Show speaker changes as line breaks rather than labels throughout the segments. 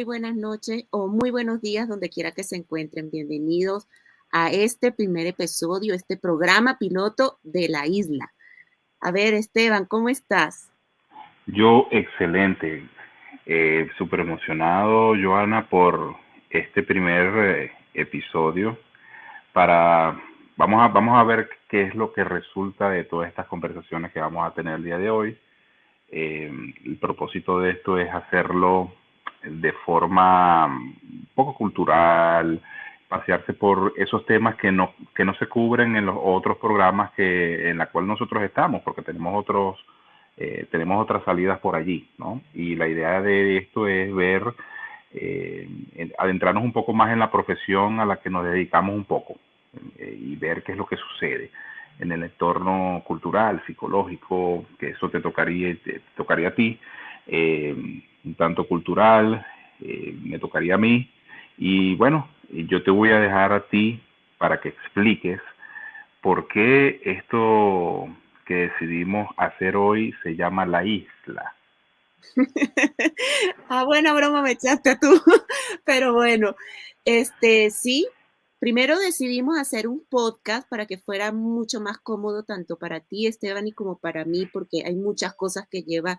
muy buenas noches o muy buenos días donde quiera que se encuentren. Bienvenidos a este primer episodio, este programa piloto de la isla. A ver, Esteban, ¿cómo estás?
Yo excelente, eh, súper emocionado, Joana, por este primer eh, episodio. Para vamos a vamos a ver qué es lo que resulta de todas estas conversaciones que vamos a tener el día de hoy. Eh, el propósito de esto es hacerlo de forma un poco cultural, pasearse por esos temas que no, que no se cubren en los otros programas que, en la cual nosotros estamos, porque tenemos otros, eh, tenemos otras salidas por allí, ¿no? Y la idea de esto es ver, eh, adentrarnos un poco más en la profesión a la que nos dedicamos un poco eh, y ver qué es lo que sucede en el entorno cultural, psicológico, que eso te tocaría, te tocaría a ti, un tanto cultural, me tocaría a mí, y bueno, yo te voy a dejar a ti para que expliques por qué esto que decidimos hacer hoy se llama la isla.
ah, buena broma me echaste tú, pero bueno, este sí, primero decidimos hacer un podcast para que fuera mucho más cómodo tanto para ti, Esteban, y como para mí, porque hay muchas cosas que lleva,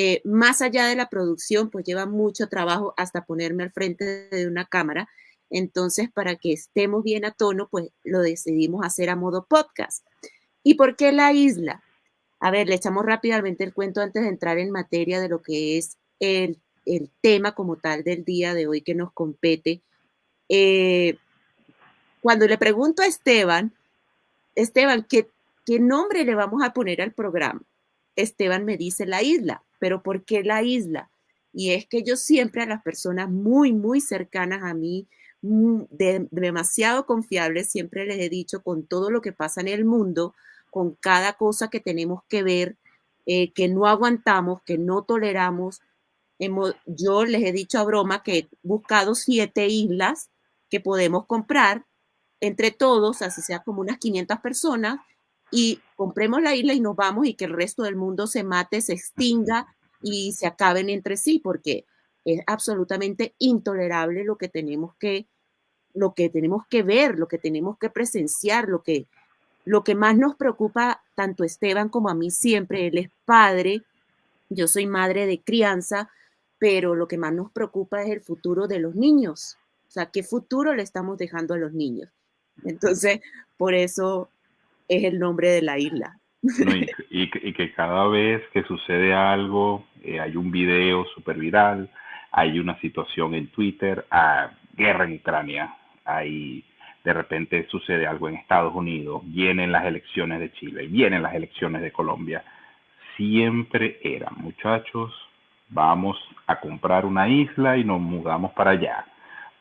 eh, más allá de la producción, pues lleva mucho trabajo hasta ponerme al frente de una cámara. Entonces, para que estemos bien a tono, pues lo decidimos hacer a modo podcast. ¿Y por qué la isla? A ver, le echamos rápidamente el cuento antes de entrar en materia de lo que es el, tema como tal del día de hoy que nos compete. Eh, cuando le pregunto a Esteban, Esteban, ¿qué, ¿qué nombre le vamos a poner al programa? Esteban me dice la isla, pero ¿por qué la isla? Y es que yo siempre a las personas muy, muy cercanas a mí, Mm, demasiado confiables, siempre les he dicho, con todo lo que pasa en el mundo, con cada cosa que tenemos que ver, eh, que no aguantamos, que no toleramos. Hemos, yo les he dicho a broma que he buscado siete islas que podemos comprar entre todos, así sea como unas 500 personas, y compremos la isla y nos vamos y que el resto del mundo se mate, se extinga y se acaben entre sí, porque es absolutamente intolerable lo que tenemos que, lo que tenemos que ver, lo que tenemos que presenciar, lo que, lo que más nos preocupa tanto Esteban como a mí siempre, él es padre, yo soy madre de crianza, pero lo que más nos preocupa es el futuro de los niños. O sea, ¿qué futuro le estamos dejando a los niños? Entonces, por eso es el nombre de la isla.
y, que, cada vez que sucede algo, eh, hay un video súper viral, hay una situación en Twitter, a guerra en Ucrania, hay de repente sucede algo en Estados Unidos, vienen las elecciones de Chile, vienen las elecciones de Colombia. Siempre eran, muchachos, vamos a comprar una isla y nos mudamos para allá,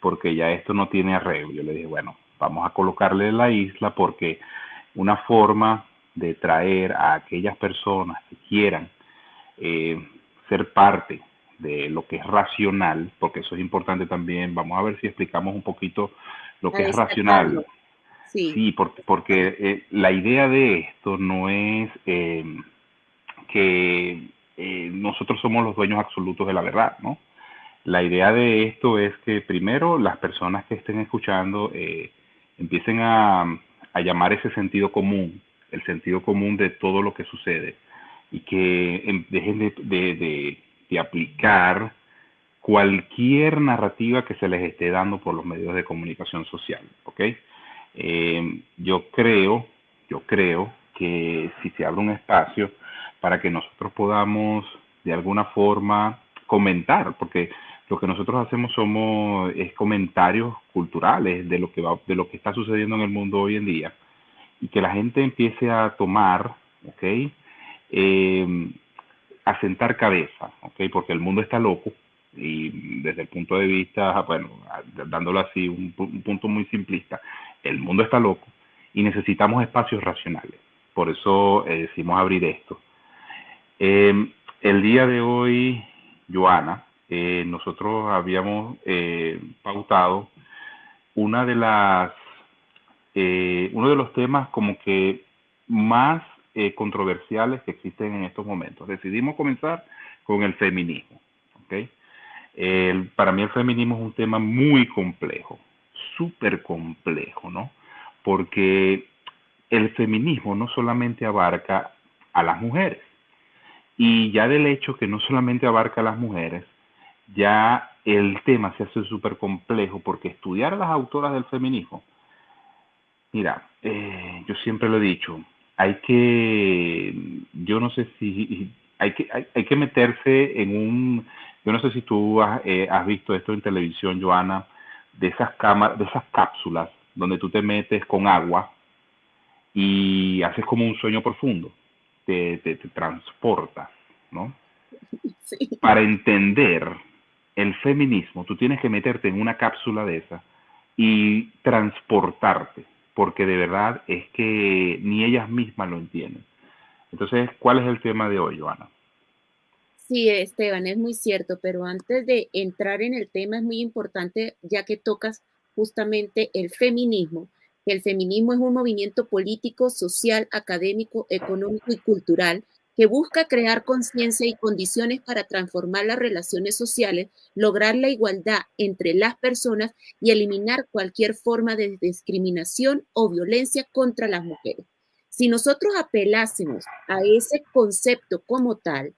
porque ya esto no tiene arreglo. Yo le dije, bueno, vamos a colocarle la isla porque una forma de traer a aquellas personas que quieran eh, ser parte de lo que es racional, porque eso es importante también. Vamos a ver si explicamos un poquito lo que es racional. Sí, porque, porque eh, la idea de esto no es em, que eh, nosotros somos los dueños absolutos de la verdad, ¿no? La idea de esto es que primero las personas que estén escuchando empiecen a, a, llamar ese sentido común, el sentido común de todo lo que sucede, y que dejen de de aplicar cualquier narrativa que se les esté dando por los medios de comunicación social, ¿ok? Eh, yo creo, yo creo que si se abre un espacio para que nosotros podamos de alguna forma comentar, porque lo que nosotros hacemos somos es comentarios culturales de lo que va, de lo que está sucediendo en el mundo hoy en día y que la gente empiece a tomar, ¿ok? Eh, asentar cabeza, ¿ok? Porque el mundo está loco y desde el punto de vista, bueno, dándolo así, un, punto muy simplista, el mundo está loco y necesitamos espacios racionales. Por eso eh, decimos abrir esto. Em, el día de hoy, Joana, eh, nosotros habíamos eh, pautado una de las, eh, uno de los temas como que más controversiales que existen en estos momentos. Decidimos comenzar con el feminismo. ¿okay? para mí el feminismo es un tema muy complejo, súper complejo, ¿no? Porque el feminismo no solamente abarca a las mujeres, y ya del hecho que no solamente abarca a las mujeres, ya el tema se hace súper complejo porque estudiar a las autoras del feminismo, mira, eh, yo siempre lo he dicho, hay que, yo no sé si, hay que, hay, que meterse en un, yo no sé si tú has, eh, has visto esto en televisión, Joana, de esas cámaras, de esas cápsulas donde tú te metes con agua y haces como un sueño profundo, te, te, te transporta, ¿no? Sí. Para entender el feminismo, tú tienes que meterte en una cápsula de esa y transportarte, porque de verdad es que ni ellas mismas lo entienden. Entonces, ¿cuál es el tema de hoy, Joana?
Sí, Esteban, es muy cierto, pero antes de entrar en el tema es muy importante, ya que tocas justamente el feminismo. El feminismo es un movimiento político, social, académico, económico y cultural que busca crear conciencia y condiciones para transformar las relaciones sociales, lograr la igualdad entre las personas y eliminar cualquier forma de discriminación o violencia contra las mujeres. Si nosotros apelásemos a ese concepto como tal,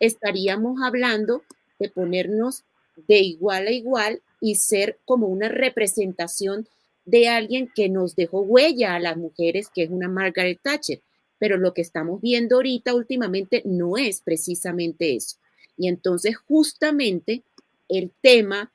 estaríamos hablando de ponernos de igual a igual y ser como una representación de alguien que nos dejó huella a las mujeres, que es una Margaret Thatcher pero lo que estamos viendo ahorita últimamente no es precisamente eso. Y entonces justamente el tema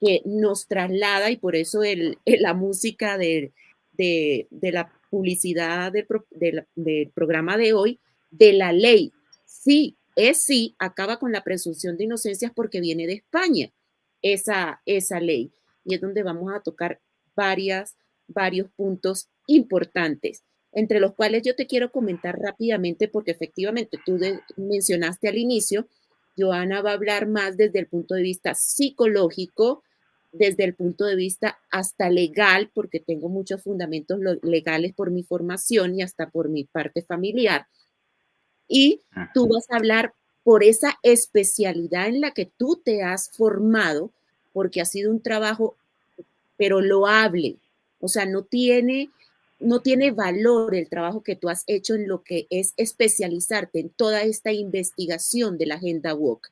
que nos traslada, y por eso el, la música de, la publicidad del, programa de hoy, de la ley, sí, es sí, acaba con la presunción de inocencia porque viene de España esa, esa ley. Y es donde vamos a tocar varias, varios puntos importantes entre los cuales yo te quiero comentar rápidamente, porque efectivamente tú mencionaste al inicio, Joana va a hablar más desde el punto de vista psicológico, desde el punto de vista hasta legal, porque tengo muchos fundamentos legales por mi formación y hasta por mi parte familiar. Y tú vas a hablar por esa especialidad en la que tú te has formado, porque ha sido un trabajo, pero loable. O sea, no tiene no tiene valor el trabajo que tú has hecho en lo que es especializarte en toda esta investigación de la agenda WOC.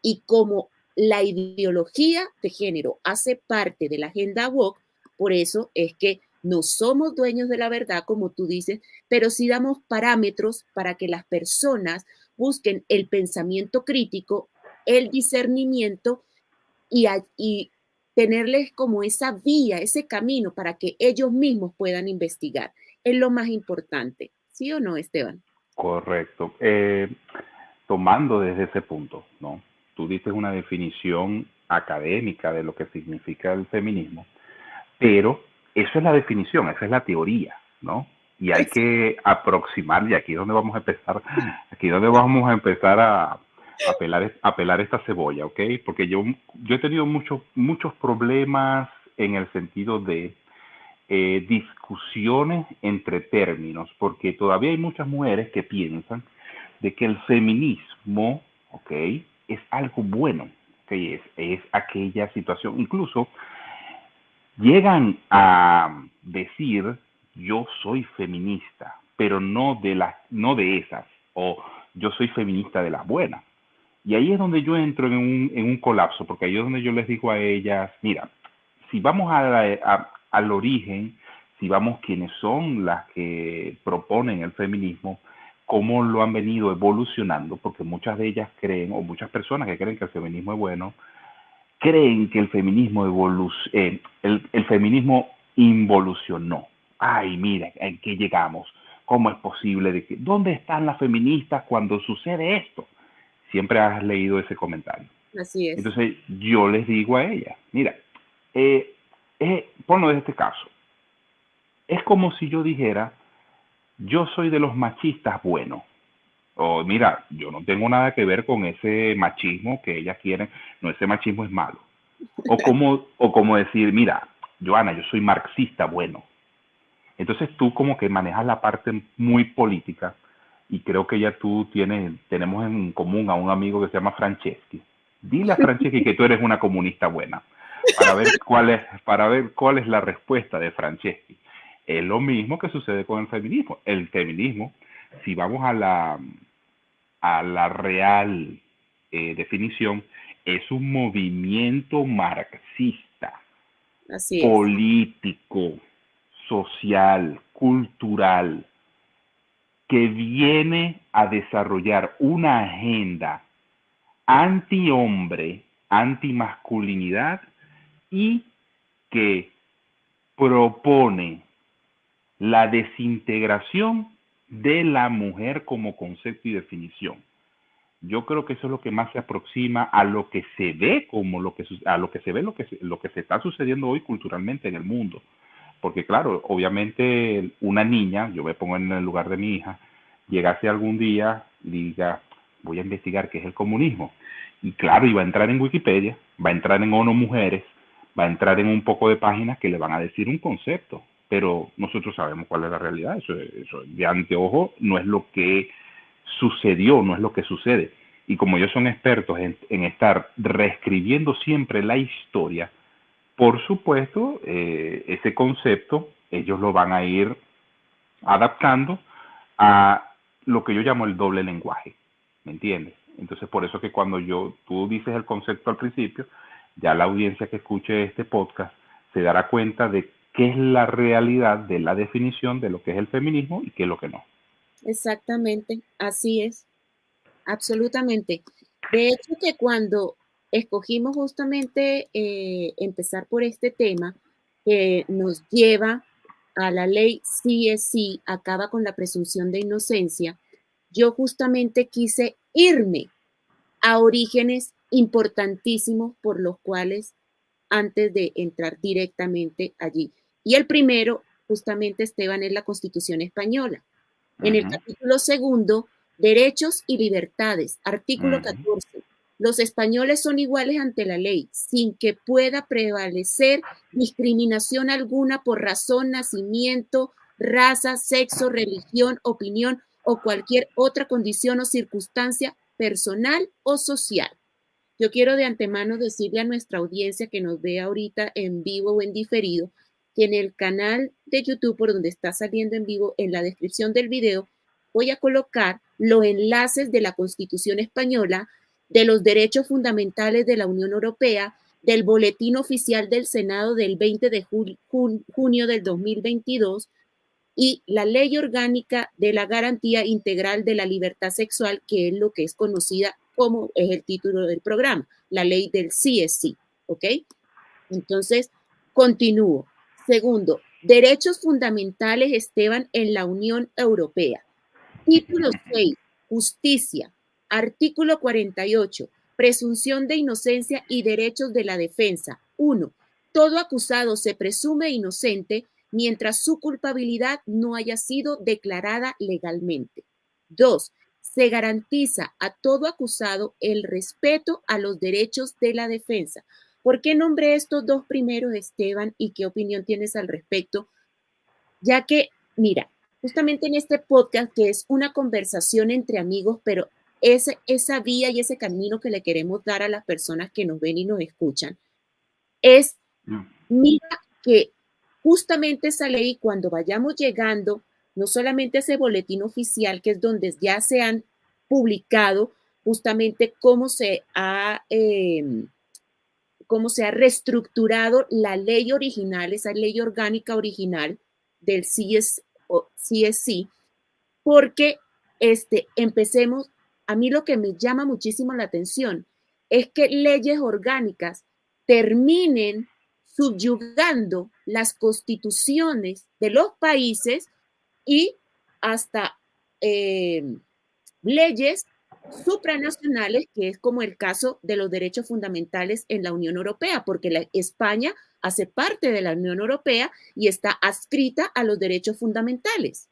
Y como la ideología de género hace parte de la agenda WOC, por eso es que no somos dueños de la verdad, como tú dices, pero sí damos parámetros para que las personas busquen el pensamiento crítico, el discernimiento y, y tenerles como esa vía, ese camino para que ellos mismos puedan investigar. Es lo más importante, ¿sí o no, Esteban?
Correcto. Eh, tomando desde ese punto, ¿no? Tú dices una definición académica de lo que significa el feminismo, pero eso es la definición, esa es la teoría, ¿no? Y hay que aproximar, y aquí es donde vamos a empezar, aquí es donde vamos a empezar a, apelar, apelar esta cebolla, ¿ok? Porque yo, yo he tenido muchos, muchos problemas en el sentido de eh, discusiones entre términos, porque todavía hay muchas mujeres que piensan de que el feminismo, ¿ok? Es algo bueno, que es, es aquella situación, incluso llegan a decir yo soy feminista, pero no de las, no de esas, o yo soy feminista de las buenas. Y ahí es donde yo entro en un, en un colapso, porque ahí es donde yo les digo a ellas, mira, si vamos a, al origen, si vamos quienes son las que proponen el feminismo, cómo lo han venido evolucionando, porque muchas de ellas creen, o muchas personas que creen que el feminismo es bueno, creen que el feminismo eh, el, el feminismo involucionó. Ay, mira, ¿en qué llegamos? ¿Cómo es posible de que, dónde están las feministas cuando sucede esto? Siempre has leído ese comentario.
Así es.
Entonces yo les digo a ella, mira, eh, eh, ponlo de este caso. Es como si yo dijera, yo soy de los machistas buenos, O mira, yo no tengo nada que ver con ese machismo que ellas quieren, no, ese machismo es malo. O como, o como decir, mira, Joana, yo soy marxista, bueno. Entonces tú como que manejas la parte muy política y creo que ya tú tienes, tenemos en común a un amigo que se llama Franceschi. Dile a Franceschi que tú eres una comunista buena para ver cuál es, para ver cuál es la respuesta de Franceschi. Es lo mismo que sucede con el feminismo. El feminismo, si vamos a la, a la real eh, definición, es un movimiento marxista, político, social, cultural, que viene a desarrollar una agenda anti-hombre, anti-masculinidad y que propone la desintegración de la mujer como concepto y definición. Yo creo que eso es lo que más se aproxima a lo que se ve como lo que a lo que se ve lo que lo que se está sucediendo hoy culturalmente en el mundo. Porque claro, obviamente una niña, yo me pongo en el lugar de mi hija, llegase algún día diga, voy a investigar qué es el comunismo. Y claro, y va a entrar en Wikipedia, va a entrar en ONU Mujeres, va a entrar en un poco de páginas que le van a decir un concepto pero nosotros sabemos cuál es la realidad. Eso, eso de anteojo no es lo que sucedió, no es lo que sucede. Y como ellos son expertos en, estar reescribiendo siempre la historia, por supuesto, eh, ese concepto ellos lo van a ir adaptando a lo que yo llamo el doble lenguaje, ¿me entiendes? Entonces, por eso que cuando yo, tú dices el concepto al principio, ya la audiencia que escuche este podcast se dará cuenta de qué es la realidad de la definición de lo que es el feminismo y qué es lo que no.
Exactamente, así es, absolutamente. De hecho que cuando escogimos justamente eh, empezar por este tema, que nos lleva a la ley sí, acaba con la presunción de inocencia, yo justamente quise irme a orígenes importantísimos por los cuales antes de entrar directamente allí. Y el primero, justamente, Esteban, es la Constitución española. En el capítulo segundo, Derechos y Libertades, artículo 14. Los españoles son iguales ante la ley, sin que pueda prevalecer discriminación alguna por razón, nacimiento, raza, sexo, religión, opinión o cualquier otra condición o circunstancia personal o social. Yo quiero de antemano decirle a nuestra audiencia que nos ve ahorita en vivo o en diferido que en el canal de YouTube por donde está saliendo en vivo, en la descripción del video, voy a colocar los enlaces de la Constitución española, de los derechos fundamentales de la Unión Europea, del boletín oficial del Senado del 20 de junio del 2022 y la ley orgánica de la garantía integral de la libertad sexual, que es lo que es conocida como es el título del programa, la ley del sí, ¿ok? Entonces, continúo. Segundo, derechos fundamentales, Esteban, en la Unión Europea. Título 6, justicia. Artículo 48, presunción de inocencia y derechos de la defensa. 1. Todo acusado se presume inocente mientras su culpabilidad no haya sido declarada legalmente. 2. Se garantiza a todo acusado el respeto a los derechos de la defensa. ¿Por qué nombré estos dos primeros, Esteban, y qué opinión tienes al respecto? Ya que, mira, justamente en este podcast, que es una conversación entre amigos, pero ese, esa vía y ese camino que le queremos dar a las personas que nos ven y nos escuchan, es, mira que justamente esa ley, cuando vayamos llegando, no solamente ese boletín oficial, que es donde ya se han publicado justamente cómo se ha... Eh, cómo se ha reestructurado la ley original, esa ley orgánica original del CSC, porque este, empecemos, a mí lo que me llama muchísimo la atención es que leyes orgánicas terminen subyugando las constituciones de los países y hasta eh, leyes supranacionales, que es como el caso de los derechos fundamentales en la Unión Europea, porque España hace parte de la Unión Europea y está adscrita a los derechos fundamentales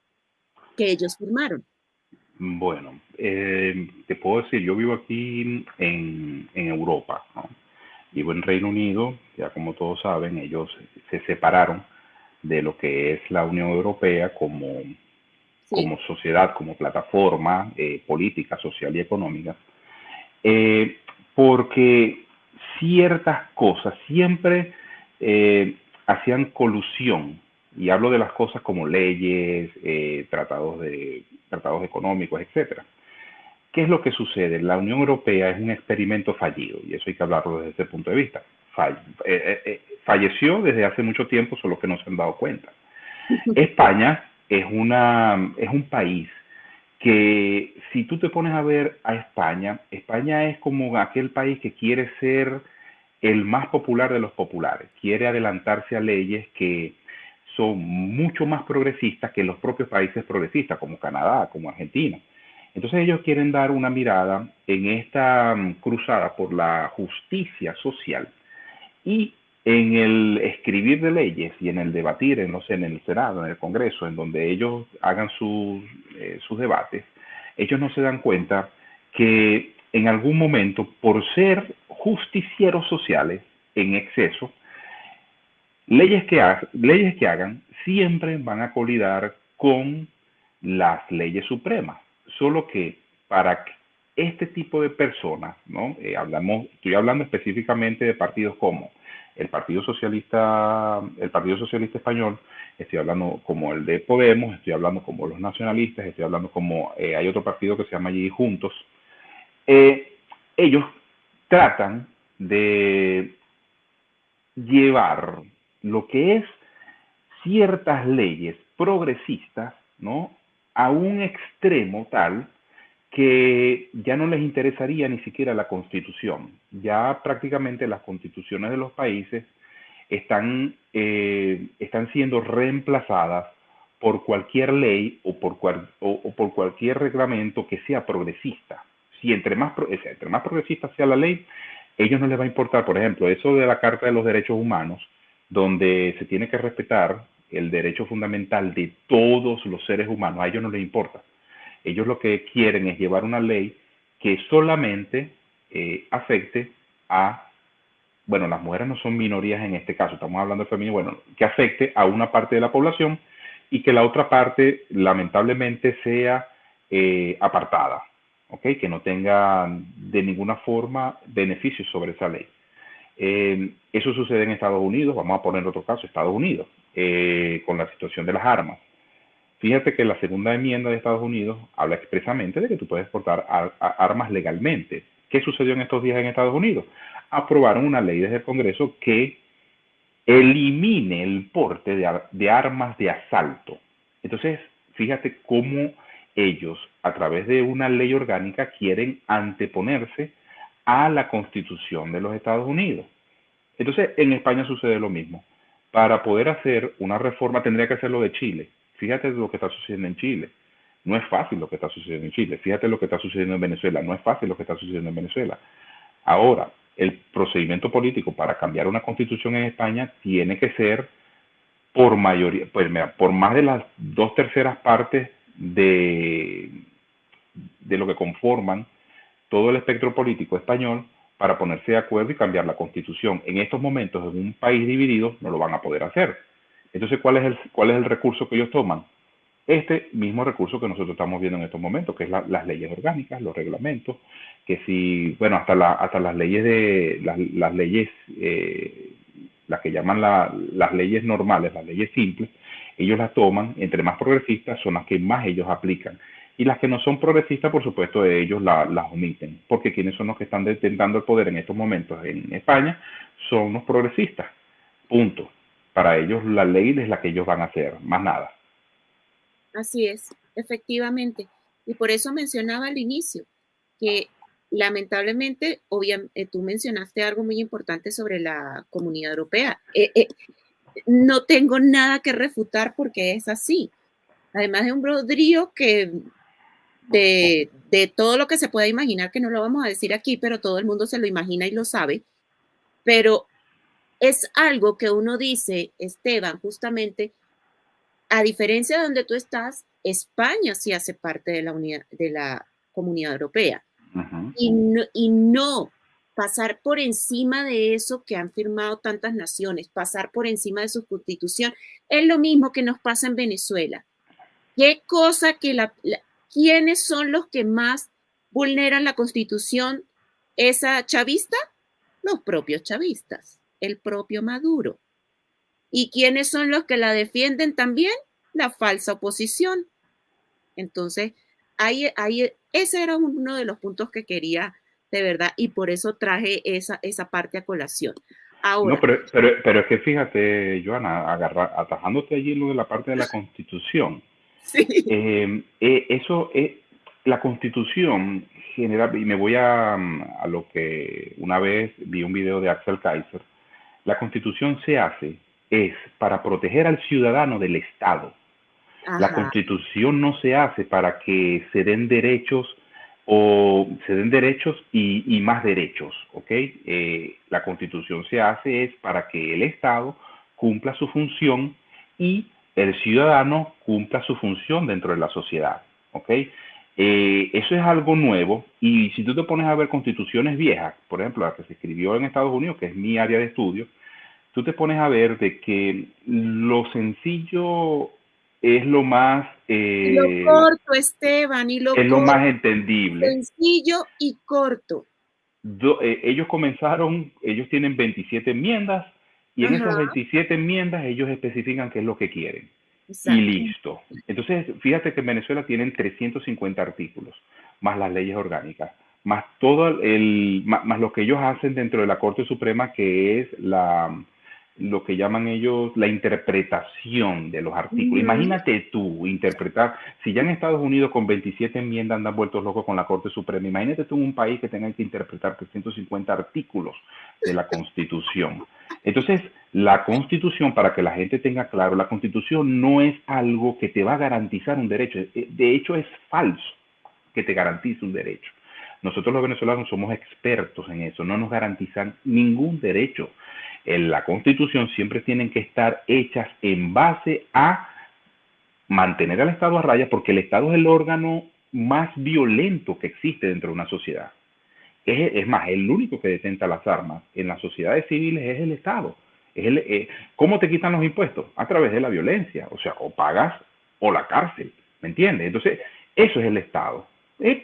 que ellos firmaron.
Bueno, eh, te puedo decir, yo vivo aquí en, en Europa, ¿no? Vivo en Reino Unido, ya como todos saben, ellos se separaron de lo que es la Unión Europea como, como sociedad, como plataforma eh, política, social y económica, eh, porque ciertas cosas siempre eh, hacían colusión, y hablo de las cosas como leyes, tratados, de, tratados económicos, etcétera. ¿Qué es lo que sucede? La Unión Europea es un experimento fallido, y eso hay que hablarlo desde ese punto de vista. falleció desde hace mucho tiempo, solo que no se han dado cuenta. España es, una, es un país que si tú te pones a ver a España, España es como aquel país que quiere ser el más popular de los populares, quiere adelantarse a leyes que son mucho más progresistas que los propios países progresistas, como Canadá, como Argentina. Entonces ellos quieren dar una mirada en esta mm, cruzada por la justicia social y en el escribir de leyes y en el debatir en, en el Senado, en el Congreso, en donde ellos hagan sus, eh, sus debates, ellos no se dan cuenta que en algún momento, por ser justicieros sociales en exceso, leyes que, leyes que hagan siempre van a colidar con las leyes supremas. Solo que para este tipo de personas, ¿no? Eh, estoy hablando específicamente de partidos como el Partido Socialista, el Partido Socialista Español, estoy hablando como el de Podemos, estoy hablando como los nacionalistas, estoy hablando como eh, hay otro partido que se llama allí Juntos. Eh, ellos tratan de llevar lo que es ciertas leyes progresistas, ¿no? A un extremo tal que ya no les interesaría ni siquiera la constitución. Ya prácticamente las constituciones de los países están, eh, están siendo reemplazadas por cualquier ley o por, o, por cualquier reglamento que sea progresista. Si entre más, entre más progresista sea la ley, ellos no les va a importar, por ejemplo, eso de la Carta de los Derechos Humanos, donde se tiene que respetar el derecho fundamental de todos los seres humanos, a ellos no les importa. Ellos lo que quieren es llevar una ley que solamente eh, afecte a, bueno, las mujeres no son minorías en este caso, estamos hablando de feminismo, bueno, que afecte a una parte de la población y que la otra parte lamentablemente sea eh, apartada, ¿ok? Que no tenga de ninguna forma beneficios sobre esa ley. Eh, eso sucede en Estados Unidos, vamos a poner otro caso, Estados Unidos, con la situación de las armas. Fíjate que la segunda enmienda de Estados Unidos habla expresamente de que tú puedes portar armas legalmente. ¿Qué sucedió en estos días en Estados Unidos? Aprobaron una ley desde el Congreso que elimine el porte de, armas de asalto. Entonces, fíjate cómo ellos, a través de una ley orgánica, quieren anteponerse a la constitución de los Estados Unidos. Entonces, en España sucede lo mismo. Para poder hacer una reforma tendría que hacerlo de Chile Fíjate lo que está sucediendo en Chile. No es fácil lo que está sucediendo en Chile. Fíjate lo que está sucediendo en Venezuela. No es fácil lo que está sucediendo en Venezuela. Ahora, el procedimiento político para cambiar una constitución en España tiene que ser por mayoría, pues por más de las dos terceras partes de, de lo que conforman todo el espectro político español para ponerse de acuerdo y cambiar la constitución. En estos momentos, en un país dividido, no lo van a poder hacer. Entonces, ¿cuál es el, cuál es el recurso que ellos toman? Este mismo recurso que nosotros estamos viendo en estos momentos, que es las leyes orgánicas, los reglamentos, que si, bueno, hasta, la, hasta las leyes de, las, leyes, eh, las que llaman las leyes normales, las leyes simples, ellos las toman, entre más progresistas son las que más ellos aplican. Y las que no son progresistas, por supuesto, ellos las omiten, porque quienes son los que están detentando el poder en estos momentos en España son los progresistas. Punto para ellos la ley es la que ellos van a hacer, más nada.
Así es, efectivamente. Y por eso mencionaba al inicio que lamentablemente, obviamente, eh, tú mencionaste algo muy importante sobre la comunidad europea. Eh, eh, no tengo nada que refutar porque es así. Además de un brodrío que de, de, todo lo que se pueda imaginar, que no lo vamos a decir aquí, pero todo el mundo se lo imagina y lo sabe. Pero es algo que uno dice, Esteban, justamente, a diferencia de donde tú estás, España sí hace parte de la, unidad, de la comunidad europea. y, no, y no pasar por encima de eso que han firmado tantas naciones, pasar por encima de su constitución, es lo mismo que nos pasa en Venezuela. ¿Qué cosa que la, quiénes son los que más vulneran la constitución esa chavista? Los propios chavistas, el propio Maduro. ¿Y quiénes son los que la defienden también? La falsa oposición. Entonces, ahí, ahí, ese era uno de los puntos que quería de verdad y por eso traje esa, esa parte a colación. Ahora,
no, pero, pero, pero es que fíjate, Joana, agarra, atajándote allí lo de la parte de la constitución. Sí. Eh, eh, eso es, la constitución general, y me voy a, a lo que una vez vi un video de Axel Kaiser, la constitución se hace es para proteger al ciudadano del Estado. La constitución no se hace para que se den derechos o se den derechos y, más derechos, ¿ok? Eh, la constitución se hace es para que el Estado cumpla su función y el ciudadano cumpla su función dentro de la sociedad, ¿ok? Eh, eso es algo nuevo y si tú te pones a ver constituciones viejas, por ejemplo, la que se escribió en Estados Unidos, que es mi área de estudio, tú te pones a ver de que lo sencillo es lo más...
Eh, lo corto, Esteban, y lo
Es lo más entendible.
Sencillo y corto.
Eh, ellos comenzaron, ellos tienen 27 enmiendas y en esas 27 enmiendas ellos especifican qué es lo que quieren. Y listo. Entonces, fíjate que en Venezuela tienen 350 artículos, más las leyes orgánicas, más todo el, más lo que ellos hacen dentro de la Corte Suprema, que es la, lo que llaman ellos la interpretación de los artículos. Imagínate tú interpretar, si ya en Estados Unidos con 27 enmiendas andan vueltos locos con la Corte Suprema, imagínate tú en un país que tenga que interpretar 350 artículos de la Constitución. Entonces, la Constitución, para que la gente tenga claro, la Constitución no es algo que te va a garantizar un derecho. Eh, de hecho, es falso que te garantice un derecho. Nosotros los venezolanos somos expertos en eso, no nos garantizan ningún derecho en la Constitución siempre tienen que estar hechas en base a mantener al Estado a raya, porque el Estado es el órgano más violento que existe dentro de una sociedad. Es, más, el único que detenta las armas en las sociedades civiles es el Estado. Es el, eh, ¿Cómo te quitan los impuestos? A través de la violencia. O sea, o pagas o la cárcel. ¿Me entiendes? Entonces, eso es el Estado.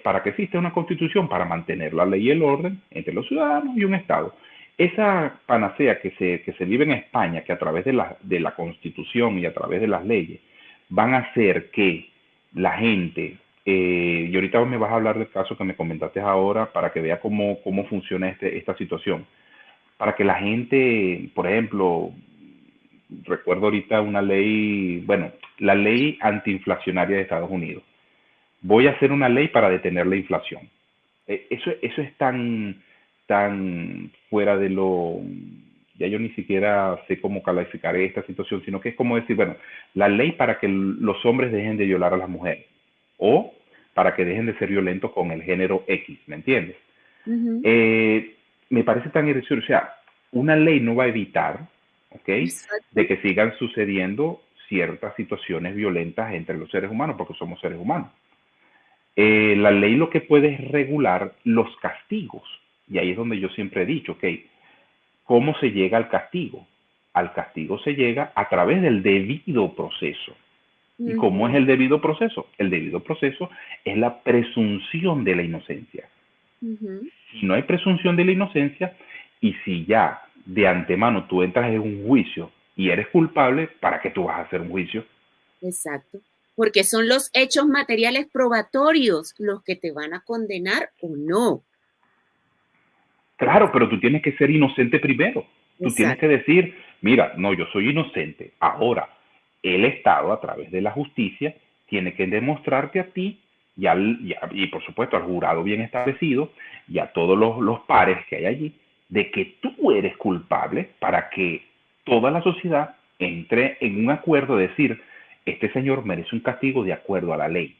¿Para que exista una constitución? Para mantener la ley y el orden entre los ciudadanos y un Estado. Esa panacea que se, que se vive en España, que a través de la, de la constitución y a través de las leyes van a hacer que la gente, eh, y ahorita me vas a hablar del caso que me comentaste ahora para que vea cómo, cómo funciona este, esta situación, para que la gente, por ejemplo, recuerdo ahorita una ley, bueno, la ley antiinflacionaria de Estados Unidos. Voy a hacer una ley para detener la inflación. Eh, eso, eso es tan, tan fuera de lo, ya yo ni siquiera sé cómo calificar esta situación, sino que es como decir, bueno, la ley para que los hombres dejen de violar a las mujeres o para que dejen de ser violentos con el género X, ¿me entiendes? Eh, me parece tan irrisorio, o sea, una ley no va a evitar, ¿ok? De que sigan sucediendo ciertas situaciones violentas entre los seres humanos, porque somos seres humanos. Eh, la ley lo que puede es regular los castigos, y ahí es donde yo siempre he dicho, ok, ¿cómo se llega al castigo? Al castigo se llega a través del debido proceso. ¿Y cómo es el debido proceso? El debido proceso es la presunción de la inocencia. Si no hay presunción de la inocencia y si ya de antemano tú entras en un juicio y eres culpable, ¿para qué tú vas a hacer un juicio?
Exacto, porque son los hechos materiales probatorios los que te van a condenar o no.
Claro, pero tú tienes que ser inocente primero. Tú tienes que decir, mira, no, yo soy inocente. Ahora, el Estado, a través de la justicia, tiene que demostrarte a ti y, al, y, por supuesto al jurado bien establecido y a todos los, los pares que hay allí, de que tú eres culpable para que toda la sociedad entre en un acuerdo de decir, este señor merece un castigo de acuerdo a la ley.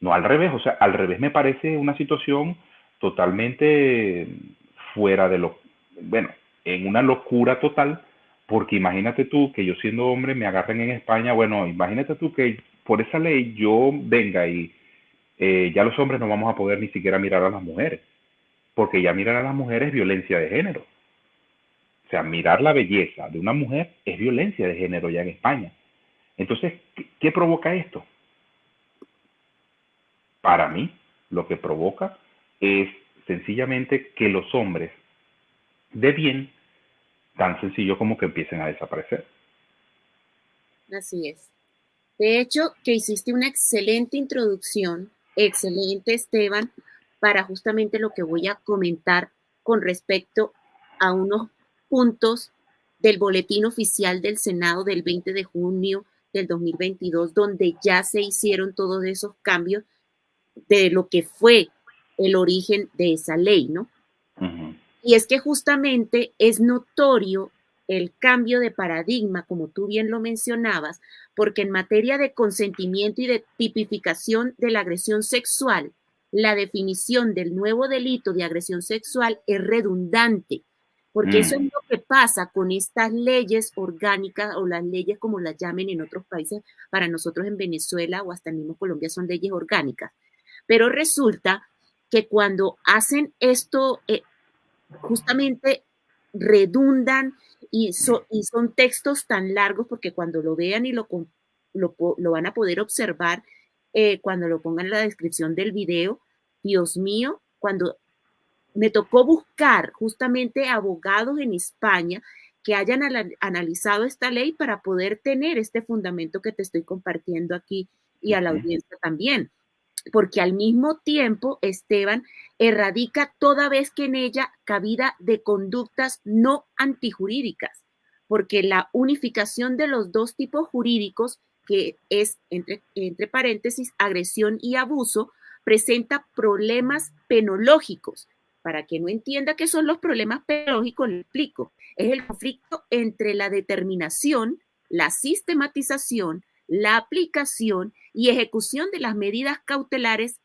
No al revés, o sea, al revés me parece una situación totalmente fuera de lo, bueno, en una locura total, porque imagínate tú que yo siendo hombre me agarren en España, bueno, imagínate tú que por esa ley yo venga y eh, ya los hombres no vamos a poder ni siquiera mirar a las mujeres, porque ya mirar a las mujeres es violencia de género. O sea, mirar la belleza de una mujer es violencia de género ya en España. Entonces, ¿qué, provoca esto? Para mí, lo que provoca es sencillamente que los hombres de bien, tan sencillo como que empiecen a desaparecer.
Así es. De hecho, que hiciste una excelente introducción, excelente Esteban, para justamente lo que voy a comentar con respecto a unos puntos del boletín oficial del Senado del 20 de junio del 2022, donde ya se hicieron todos esos cambios de lo que fue el origen de esa ley, ¿no? Y es que justamente es notorio el cambio de paradigma, como tú bien lo mencionabas, porque en materia de consentimiento y de tipificación de la agresión sexual, la definición del nuevo delito de agresión sexual es redundante, porque eso es mm. lo que pasa con estas leyes orgánicas o las leyes como las llamen en otros países, para nosotros en Venezuela o hasta en mismo Colombia son leyes orgánicas. Pero resulta que cuando hacen esto, eh, justamente redundan y, y, son textos tan largos porque cuando lo vean y lo, lo, van a poder observar, eh, cuando lo pongan en la descripción del video, Dios mío, cuando me tocó buscar justamente abogados en España que hayan analizado esta ley para poder tener este fundamento que te estoy compartiendo aquí y a la audiencia también porque al mismo tiempo, Esteban, erradica toda vez que en ella cabida de conductas no antijurídicas, porque la unificación de los dos tipos jurídicos, que es, entre, paréntesis, agresión y abuso, presenta problemas penológicos. Para que no entienda qué son los problemas penológicos, le explico. Es el conflicto entre la determinación, la sistematización, la aplicación y ejecución de las medidas cautelares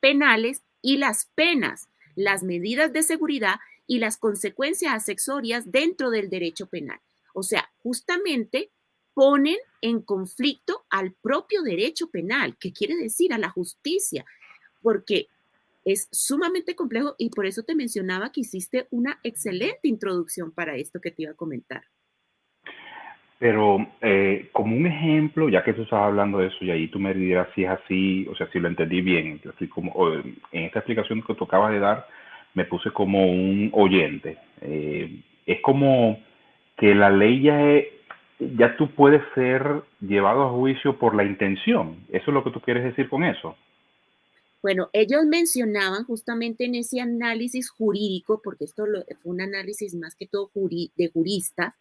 penales y las penas, las medidas de seguridad y las consecuencias accesorias dentro del derecho penal. O sea, justamente ponen en conflicto al propio derecho penal, que quiere decir a la justicia, porque es sumamente complejo y por eso te mencionaba que hiciste una excelente introducción para esto que te iba a comentar.
Pero eh, como un ejemplo, ya que tú estabas hablando de eso y ahí tú me dirás si es así, o sea, si lo entendí bien, así como en esta explicación que tú acabas de dar, me puse como un oyente. Eh, es como que la ley ya, ya tú puedes ser llevado a juicio por la intención. ¿Eso es lo que tú quieres decir con eso?
Bueno, ellos mencionaban justamente en ese análisis jurídico, porque esto fue un análisis más que todo de juristas,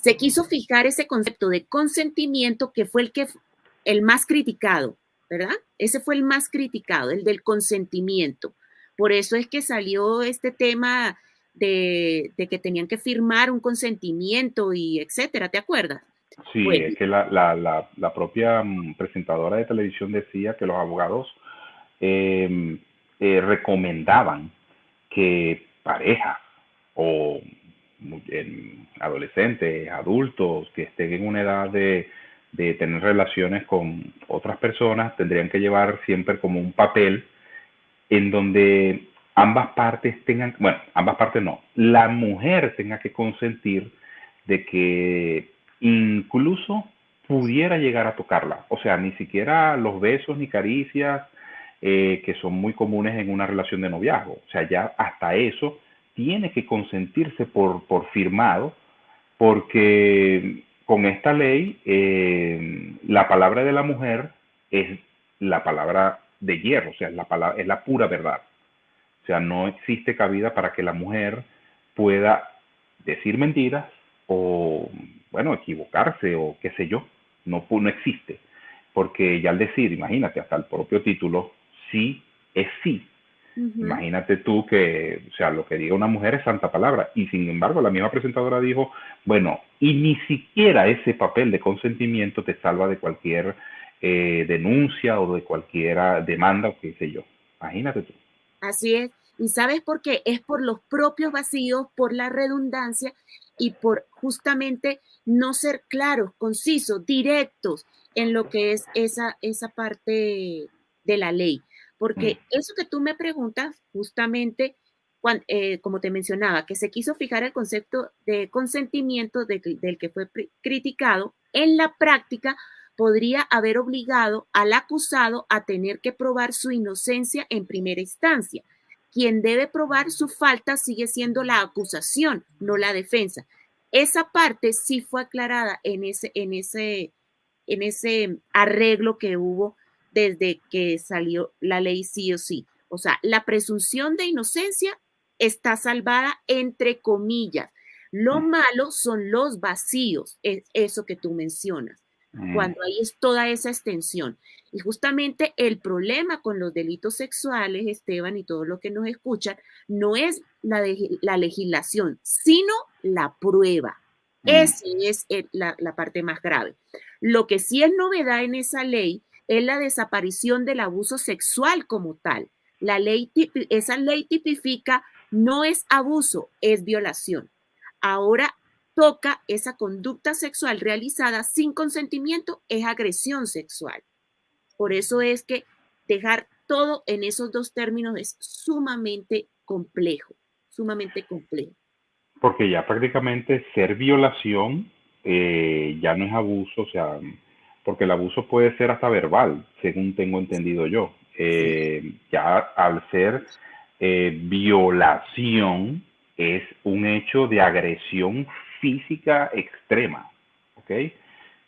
se quiso fijar ese concepto de consentimiento que fue el que el más criticado, ¿verdad? Ese fue el más criticado, el del consentimiento. Por eso es que salió este tema de, que tenían que firmar un consentimiento y etcétera, ¿te acuerdas?
Sí, es que la, propia mm, presentadora de televisión decía que los abogados em, eh, recomendaban que parejas o adolescentes, adultos que estén en una edad de, tener relaciones con otras personas, tendrían que llevar siempre como un papel en donde ambas partes tengan, bueno, ambas partes no, la mujer tenga que consentir de que incluso pudiera llegar a tocarla. O sea, ni siquiera los besos ni caricias eh, que son muy comunes en una relación de noviazgo. O sea, ya hasta eso tiene que consentirse por, por firmado, porque con esta ley eh, la palabra de la mujer es la palabra de hierro, o sea, es la, palabra, es la pura verdad. O sea, no existe cabida para que la mujer pueda decir mentiras o, bueno, equivocarse o qué sé yo. No, no existe. Porque ya al decir, imagínate, hasta el propio título, sí es sí. Imagínate tú que, o sea, lo que diga una mujer es santa palabra. Y sin embargo, la misma presentadora dijo, bueno, y ni siquiera ese papel de consentimiento te salva de cualquier eh, denuncia o de cualquier demanda o qué sé yo. Imagínate tú.
Así es. ¿Y sabes por qué? Es por los propios vacíos, por la redundancia y por justamente no ser claros, concisos, directos en lo que es esa, esa parte de la ley. Porque
Mm.
eso que tú me preguntas, justamente, eh, como te mencionaba, que se quiso fijar el concepto de consentimiento del que fue criticado, en la práctica podría haber obligado al acusado a tener que probar su inocencia en primera instancia. Quien debe probar su falta sigue siendo la acusación, no la defensa. Esa parte sí fue aclarada en ese, en ese, en ese arreglo que hubo desde que salió la ley sí o sí. O sea, la presunción de inocencia está salvada entre comillas. Lo malo son los vacíos, es eso que tú mencionas
Mm.
cuando ahí es toda esa extensión. Y justamente el problema con los delitos sexuales, Esteban, y todo lo que nos escuchan, no es la, de- la legislación, sino la prueba.
Mm.
Esa es el- la, la parte más grave. Lo que sí es novedad en esa ley es la desaparición del abuso sexual como tal. La ley, esa ley tipifica no es abuso, es violación. Ahora toca esa conducta sexual realizada sin consentimiento es agresión sexual. Por eso es que dejar todo en esos dos términos es sumamente complejo, sumamente complejo.
Porque ya prácticamente ser violación eh, ya no es abuso, o sea, porque el abuso puede ser hasta verbal, según tengo entendido yo. Eh, ya al ser eh, violación es un hecho de agresión física extrema, ¿ok?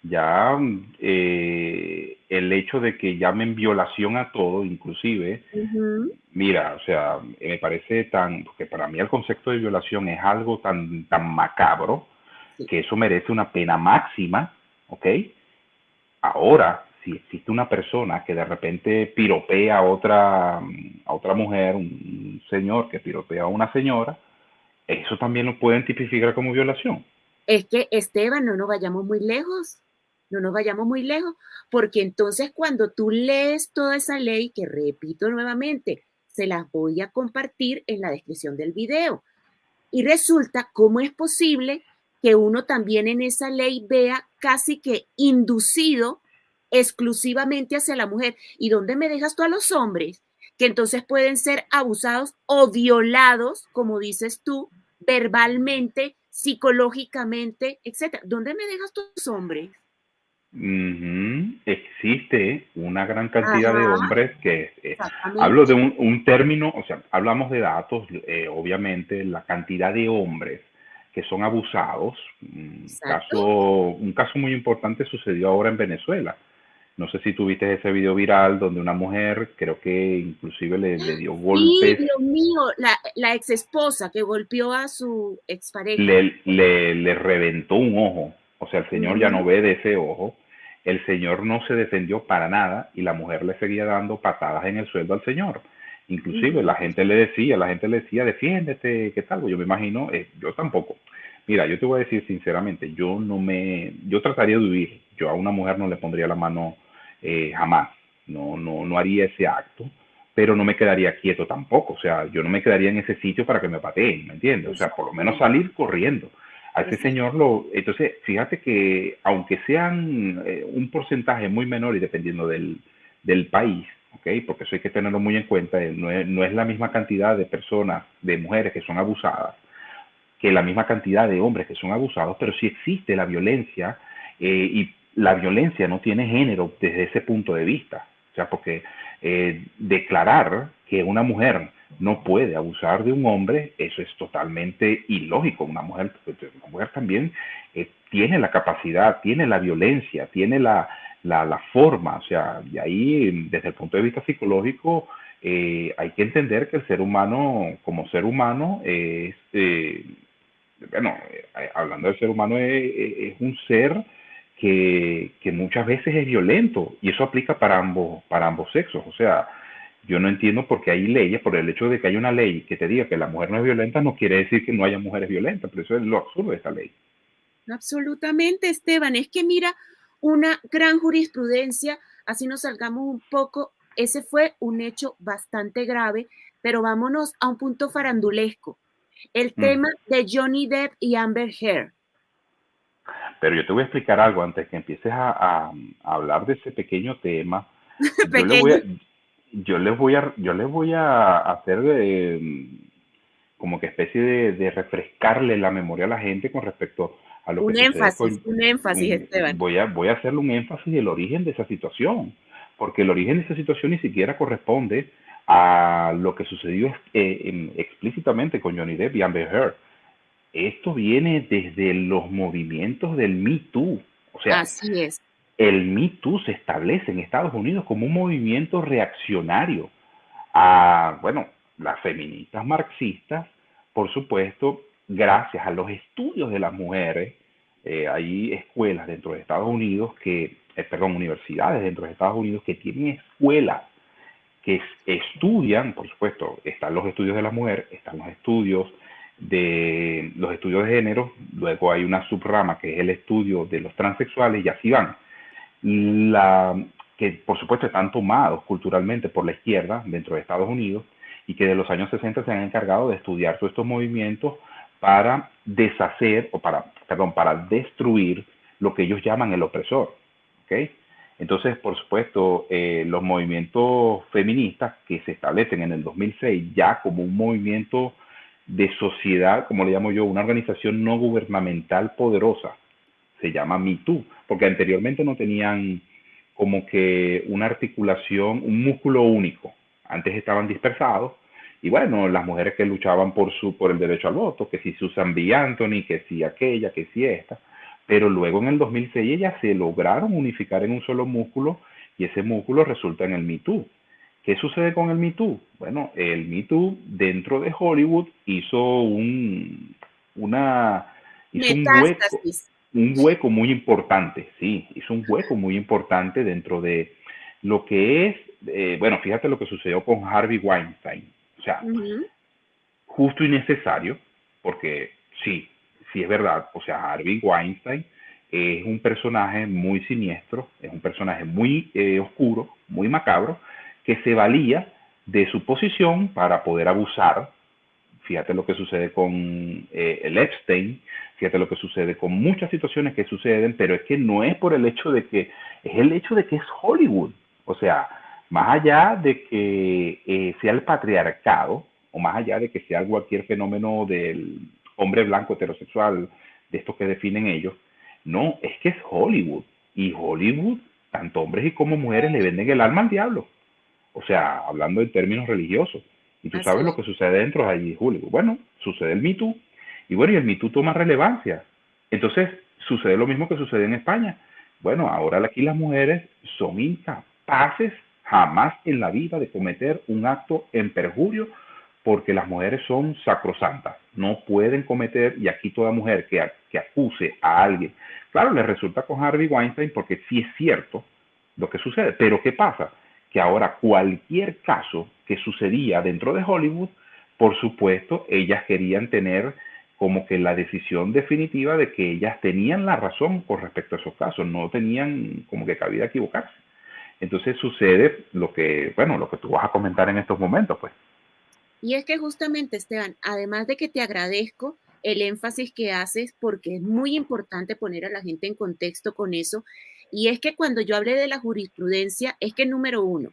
Ya eh, el hecho de que llamen violación a todo, inclusive, Mira, o sea, me parece tan, porque para mí el concepto de violación es algo tan, tan macabro
Sí.
que eso merece una pena máxima, ¿ok? Ahora, si existe una persona que de repente piropea a otra, a otra mujer, un señor que piropea a una señora, eso también lo pueden tipificar como violación.
Es que, Esteban, no nos vayamos muy lejos, no nos vayamos muy lejos, porque entonces cuando tú lees toda esa ley, que repito nuevamente, se las voy a compartir en la descripción del video. Y resulta cómo es posible que uno también en esa ley vea casi que inducido exclusivamente hacia la mujer. ¿Y dónde me dejas tú a los hombres? Que entonces pueden ser abusados o violados, como dices tú, verbalmente, psicológicamente, etcétera. ¿Dónde me dejas tú a los hombres?
Existe una gran cantidad de hombres que eh. Hablo de un, un término, o sea, hablamos de datos, eh, obviamente, la cantidad de hombres que son abusados. Un caso, un caso muy importante sucedió ahora en Venezuela. No sé si tuviste ese video viral donde una mujer, creo que inclusive le, le dio
Sí,
golpes,
Dios mío, la, la ex esposa que golpeó a su expareja.
le, le, le reventó un ojo. O sea, el señor ya no ve de ese ojo. El señor no se defendió para nada y la mujer le seguía dando patadas en el sueldo al señor. Inclusive la gente le decía, la gente le decía, defiéndete, ¿qué tal? Yo me imagino, eh, yo tampoco. Mira, yo te voy a decir sinceramente, yo no me, yo trataría de huir. Yo a una mujer no le pondría la mano eh, jamás. No, no, no haría ese acto, pero no me quedaría quieto tampoco. O sea, yo no me quedaría en ese sitio para que me pateen, ¿me entiendes? O sea, por lo menos salir corriendo. A ese señor lo, entonces, fíjate que aunque sean eh, un porcentaje muy menor y dependiendo del, del país, Porque eso hay que tenerlo muy en cuenta, eh, no es, la misma cantidad de personas, de mujeres que son abusadas, que la misma cantidad de hombres que son abusados, pero sí existe la violencia eh, y la violencia no tiene género desde ese punto de vista. O sea, porque eh, declarar que una mujer no puede abusar de un hombre, eso es totalmente ilógico. Una mujer, una mujer también tiene la capacidad, tiene la violencia, tiene la, la, la forma, o sea, y ahí desde el punto de vista psicológico eh, hay que entender que el ser humano, como ser humano, es, eh, bueno, eh, hablando del ser humano, es, un ser que, que, muchas veces es violento y eso aplica para ambos, para ambos sexos. O sea, yo no entiendo por qué hay leyes, por el hecho de que hay una ley que te diga que la mujer no es violenta, no quiere decir que no haya mujeres violentas, pero eso es lo absurdo de esta ley.
Absolutamente, Esteban. Es que mira, una gran jurisprudencia, así nos salgamos un poco, ese fue un hecho bastante grave, pero vámonos a un punto farandulesco. El mm. tema de Johnny Depp y Amber Heard.
Pero yo te voy a explicar algo antes que empieces a, hablar de ese pequeño tema. yo, les voy a, yo les voy a, yo les voy a hacer como que especie de, refrescarle la memoria a la gente con respecto a lo
un
que
énfasis, un énfasis, Esteban.
Voy a, voy a hacerle un énfasis del origen de esa situación, porque el origen de esa situación ni siquiera corresponde a lo que sucedió eh, explícitamente con Johnny Depp y Amber Heard. Esto viene desde los movimientos del Me Too. O sea,
Así es.
el Me Too se establece en Estados Unidos como un movimiento reaccionario a, bueno, las feministas marxistas, por supuesto, gracias a los estudios de las mujeres, eh, hay escuelas dentro de Estados Unidos que, eh, perdón, universidades dentro de Estados Unidos que tienen escuelas que estudian, por supuesto, están los estudios de la mujer, están los estudios de los estudios de género, luego hay una subrama que es el estudio de los transexuales y así van. Que por supuesto están tomados culturalmente por la izquierda dentro de Estados Unidos y que de los años 60 se han encargado de estudiar todos estos movimientos para deshacer o para, perdón, para destruir lo que ellos llaman el opresor. Entonces, por supuesto, eh, los movimientos feministas que se establecen en el 2006 ya como un movimiento de sociedad, como le llamo yo, una organización no gubernamental poderosa, se llama MeToo, porque anteriormente no tenían como que una articulación, un músculo único. Antes estaban dispersados y bueno, las mujeres que luchaban por su por el derecho al voto, que si Susan B. Anthony, que si aquella, que si esta, pero luego en el 2006 ellas se lograron unificar en un solo músculo y ese músculo resulta en el Me Too. ¿Qué sucede con el Me Too? Bueno, el Me Too dentro de Hollywood hizo un, una, hizo un hueco, un hueco muy importante, sí, hizo un hueco muy importante dentro de lo que es, eh, bueno, fíjate lo que sucedió con Harvey Weinstein, o sea, justo y necesario, porque sí, sí es verdad, o sea, Harvey Weinstein es un personaje muy siniestro, es un personaje muy eh, oscuro, muy macabro, que se valía de su posición para poder abusar. Fíjate lo que sucede con eh, el Epstein, fíjate lo que sucede con muchas situaciones que suceden, pero es que no es por el hecho de que, es el hecho de que es Hollywood. O sea, más allá de que eh, sea el patriarcado, o más allá de que sea cualquier fenómeno del hombre blanco heterosexual, de estos que definen ellos. No, es que es Hollywood. Y Hollywood, tanto hombres y como mujeres, le venden el alma al diablo. O sea, hablando en términos religiosos. Y tú sabes lo que sucede dentro de allí, Hollywood. Bueno, sucede el Me Too. Y bueno, y el Me Too toma relevancia. Entonces, sucede lo mismo que sucede en España. Bueno, ahora aquí las mujeres son incapaces jamás en la vida de cometer un acto en perjurio porque las mujeres son sacrosantas, no pueden cometer, y aquí toda mujer que, acuse a alguien, claro, le resulta con Harvey Weinstein porque sí es cierto lo que sucede, pero ¿qué pasa? Que ahora cualquier caso que sucedía dentro de Hollywood, por supuesto, ellas querían tener como que la decisión definitiva de que ellas tenían la razón con respecto a esos casos, no tenían como que cabida equivocarse. Entonces sucede lo que, bueno, lo que tú vas a comentar en estos momentos, pues.
Y es que justamente, Esteban, además de que te agradezco el énfasis que haces, porque es muy importante poner a la gente en contexto con eso, y es que cuando yo hablé de la jurisprudencia, es que número uno,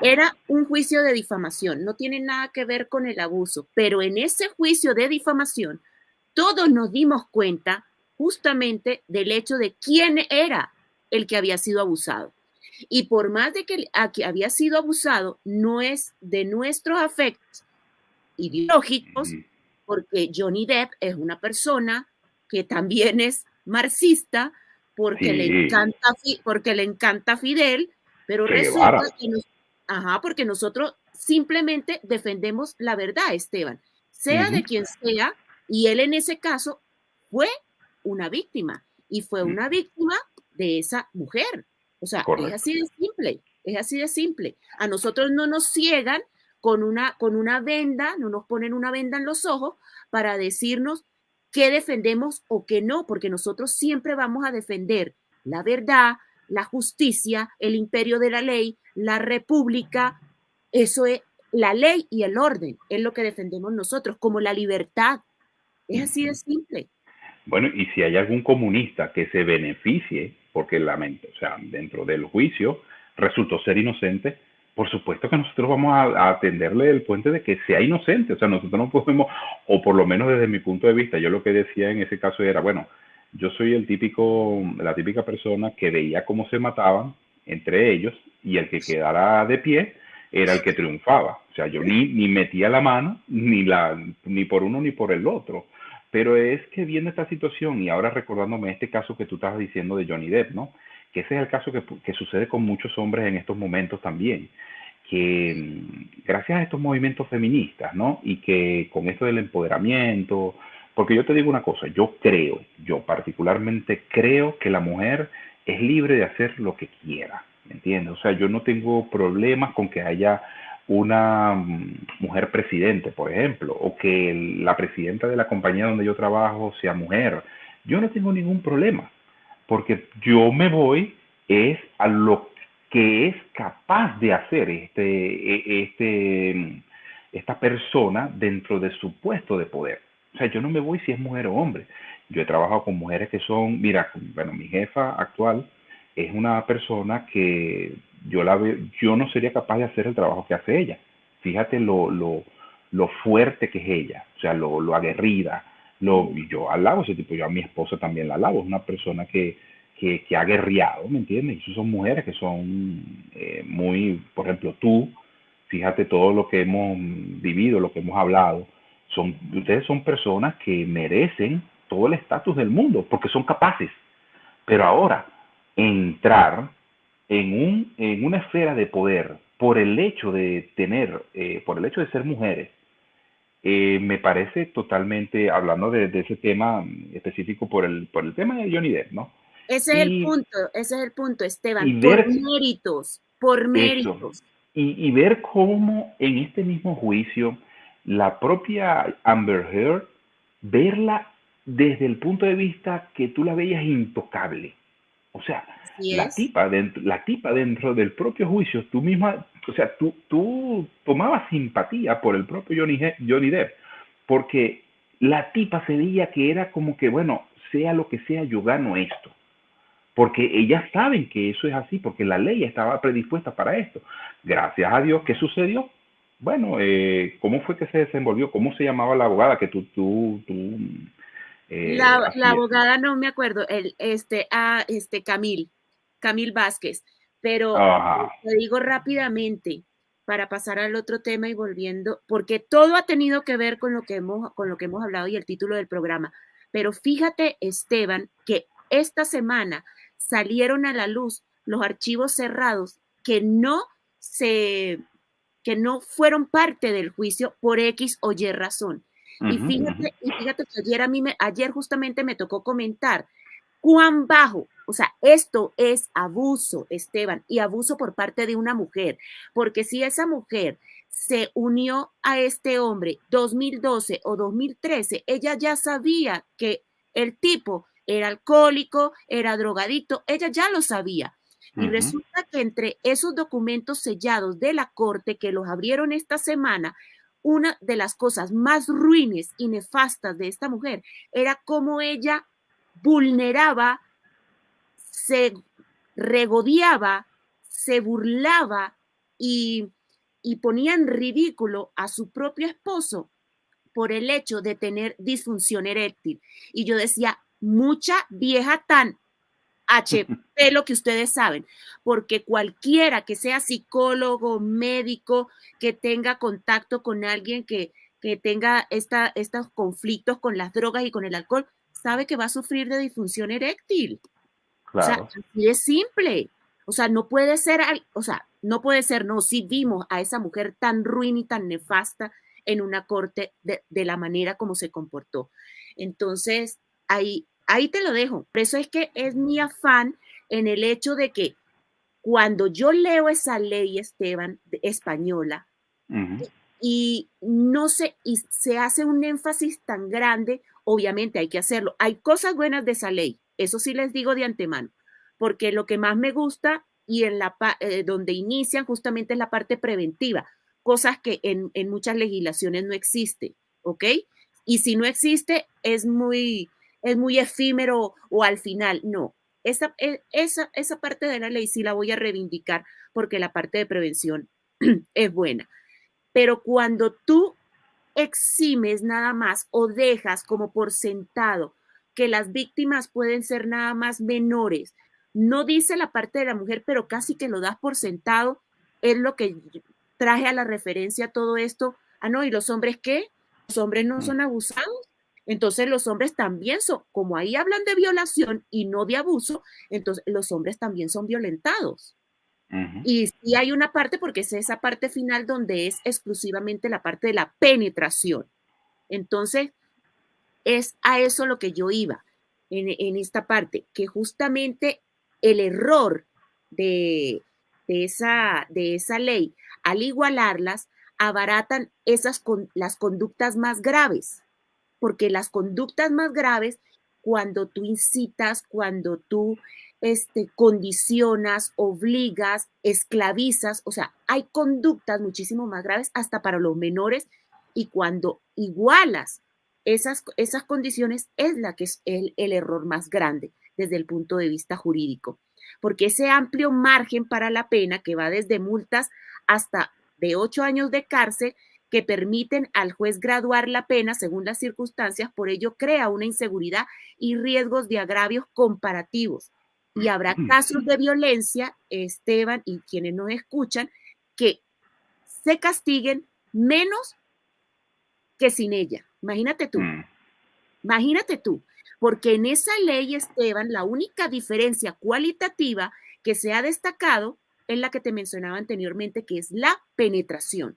era un juicio de difamación, no tiene nada que ver con el abuso, pero en ese juicio de difamación, todos nos dimos cuenta justamente del hecho de quién era el que había sido abusado. Y por más de que, que había sido abusado, no es de nuestros afectos, ideológicos, porque Johnny Depp es una persona que también es marxista, porque, le, encanta, porque le encanta Fidel, pero resulta que ajá, porque nosotros simplemente defendemos la verdad, Esteban, sea de quien sea, y él en ese caso fue una víctima, y fue una víctima de esa mujer. O sea, es así de simple, es así de simple. A nosotros no nos ciegan con una, con una venda, no nos ponen una venda en los ojos para decirnos qué defendemos o qué no, porque nosotros siempre vamos a defender la verdad, la justicia, el imperio de la ley, la república, eso es la ley y el orden, es lo que defendemos nosotros, como la libertad. Es así de simple.
Bueno, y si hay algún comunista que se beneficie, porque la mente, o sea, dentro del juicio resultó ser inocente, por supuesto que nosotros vamos a, atenderle el puente de que sea inocente, o sea, nosotros no podemos, o por lo menos desde mi punto de vista, yo lo que decía en ese caso era, bueno, yo soy el típico, la típica persona que veía cómo se mataban entre ellos y el que quedara de pie era el que triunfaba. O sea, yo ni, ni metía la mano, ni, la, ni por uno ni por el otro. Pero es que viendo esta situación y ahora recordándome este caso que tú estabas diciendo de Johnny Depp, ¿no? Que ese es el caso que, que sucede con muchos hombres en estos momentos también. Que mm, gracias a estos movimientos feministas, ¿no? Y que con esto del empoderamiento, porque yo te digo una cosa, yo creo, yo particularmente creo que la mujer es libre de hacer lo que quiera, ¿me entiendes? O sea, yo no tengo problemas con que haya una mm, mujer presidente, por ejemplo, o que la presidenta de la compañía donde yo trabajo sea mujer. Yo no tengo ningún problema, porque yo me voy es a lo que es capaz de hacer este, e, este, mm, esta persona dentro de su puesto de poder. O sea, yo no me voy si es mujer o hombre. Yo he trabajado con mujeres que son, mira, bueno, mi jefa actual es una persona que yo la veo, yo no sería capaz de hacer el trabajo que hace ella. Fíjate lo, lo, lo fuerte que es ella, o sea, lo, lo aguerrida. Lo, yo alabo ese tipo, yo a mi esposa también la alabo, es una persona que, que, que ha guerreado, ¿me entiendes? Y son mujeres que son eh, muy, por ejemplo, tú, fíjate todo lo que hemos vivido, lo que hemos hablado, son, ustedes son personas que merecen todo el estatus del mundo porque son capaces. Pero ahora, entrar en, un, en una esfera de poder por el hecho de tener, eh, por el hecho de ser mujeres, eh, me parece totalmente, hablando de, ese tema específico por el, por el tema de Johnny Depp, ¿no?
Ese es el punto, ese es el punto, Esteban, por méritos, por méritos.
Y, y, ver cómo en este mismo juicio la propia Amber Heard, verla desde el punto de vista que tú la veías intocable. O sea, la tipa, dentro, la tipa dentro del propio juicio, tú misma, o sea, tú, tú tomabas simpatía por el propio Johnny, Johnny Depp, porque la tipa se veía que era como que, bueno, sea lo que sea, yo gano esto. Porque ellas saben que eso es así, porque la ley estaba predispuesta para esto. Gracias a Dios, ¿qué sucedió? Bueno, eh, ¿cómo fue que se desenvolvió? ¿Cómo se llamaba la abogada que tú, tú, tú
eh, la, la, abogada no me acuerdo, el, este, ah, este, Camil, Camil Vázquez, pero te digo rápidamente para pasar al otro tema y volviendo, porque todo ha tenido que ver con lo que hemos, con lo que hemos hablado y el título del programa. Pero fíjate, Esteban, que esta semana salieron a la luz los archivos cerrados que no se que no fueron parte del juicio por X o Y razón. y, fíjate, y fíjate que ayer a mí, me, ayer justamente me tocó comentar cuán bajo, o sea, esto es abuso, Esteban, y abuso por parte de una mujer, porque si esa mujer se unió a este hombre 2012 o 2013, ella ya sabía que el tipo era alcohólico, era drogadito, ella ya lo sabía. Y resulta que entre esos documentos sellados de la corte que los abrieron esta semana, una de las cosas más ruines y nefastas de esta mujer era cómo ella vulneraba, se regodeaba, se burlaba y, y ponía en ridículo a su propio esposo por el hecho de tener disfunción eréctil. Y yo decía, mucha vieja tan HP, lo que ustedes saben, porque cualquiera que sea psicólogo, médico, que tenga contacto con alguien que, que tenga esta, estos conflictos con las drogas y con el alcohol, sabe que va a sufrir de disfunción eréctil. O sea, así es simple. O sea, no puede ser, o sea, no puede ser, no, si vimos a esa mujer tan ruin y tan nefasta en una corte de, de la manera como se comportó. Entonces, ahí, Ahí te lo dejo. Por eso es que es mi afán en el hecho de que cuando yo leo esa ley, Esteban, española, y no se, y se hace un énfasis tan grande, obviamente hay que hacerlo. Hay cosas buenas de esa ley, eso sí les digo de antemano, porque lo que más me gusta y en la eh, donde inician justamente es la parte preventiva, cosas que en, muchas legislaciones no existe, ¿ok? Y si no existe, es muy, es muy efímero o al final, no. Esa, e, esa, esa parte de la ley sí la voy a reivindicar porque la parte de prevención es buena. Pero cuando tú eximes nada más o dejas como por sentado que las víctimas pueden ser nada más menores, no dice la parte de la mujer, pero casi que lo das por sentado, es lo que traje a la referencia todo esto. Ah, no, ¿y los hombres qué? Los hombres no son abusados. Entonces los hombres también son, como ahí hablan de violación y no de abuso, entonces los hombres también son violentados. Y sí hay una parte, porque es esa parte final donde es exclusivamente la parte de la penetración. Entonces, es a eso lo que yo iba en, esta parte, que justamente el error de, esa, de esa ley, al igualarlas, abaratan esas con, las conductas más graves, porque las conductas más graves, cuando tú incitas, cuando tú este, condicionas, obligas, esclavizas, o sea, hay conductas muchísimo más graves hasta para los menores y cuando igualas esas, esas condiciones es la que es el, el error más grande desde el punto de vista jurídico, porque ese amplio margen para la pena que va desde multas hasta de ocho años de cárcel que permiten al juez graduar la pena según las circunstancias, por ello crea una inseguridad y riesgos de agravios comparativos y habrá casos de violencia, Esteban, y quienes nos escuchan, que se castiguen menos que sin ella. Imagínate tú. Mm. Imagínate tú. Porque en esa ley, Esteban, la única diferencia cualitativa que se ha destacado es la que te mencionaba anteriormente, que es la penetración.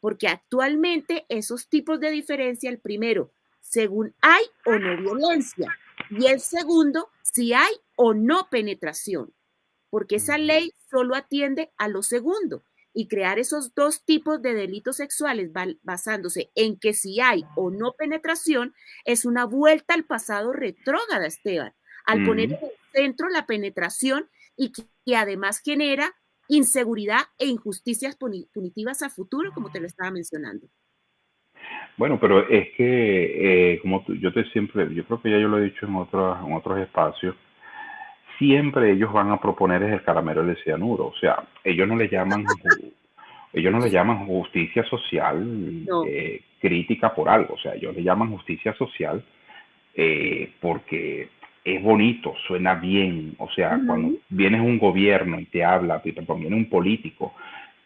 Porque actualmente esos tipos de diferencia, el primero, según hay o no violencia, y el segundo, si hay o no penetración, porque esa ley solo atiende a lo segundo y crear esos dos tipos de delitos sexuales basándose en que si hay o no penetración es una vuelta al pasado retrógrada, Esteban, al poner en el centro la penetración y que, además genera inseguridad e injusticias punitivas a futuro, como te lo estaba mencionando.
Bueno, pero es que, eh, como yo te siempre, yo creo que ya yo lo he dicho en otros, en otros espacios, siempre ellos van a proponer es el caramelo de cianuro. O sea, ellos no le llaman, ellos no le llaman justicia social eh, crítica por algo. O sea, ellos le llaman justicia social eh, porque es bonito, suena bien. O sea, cuando vienes un gobierno y te habla, te viene un político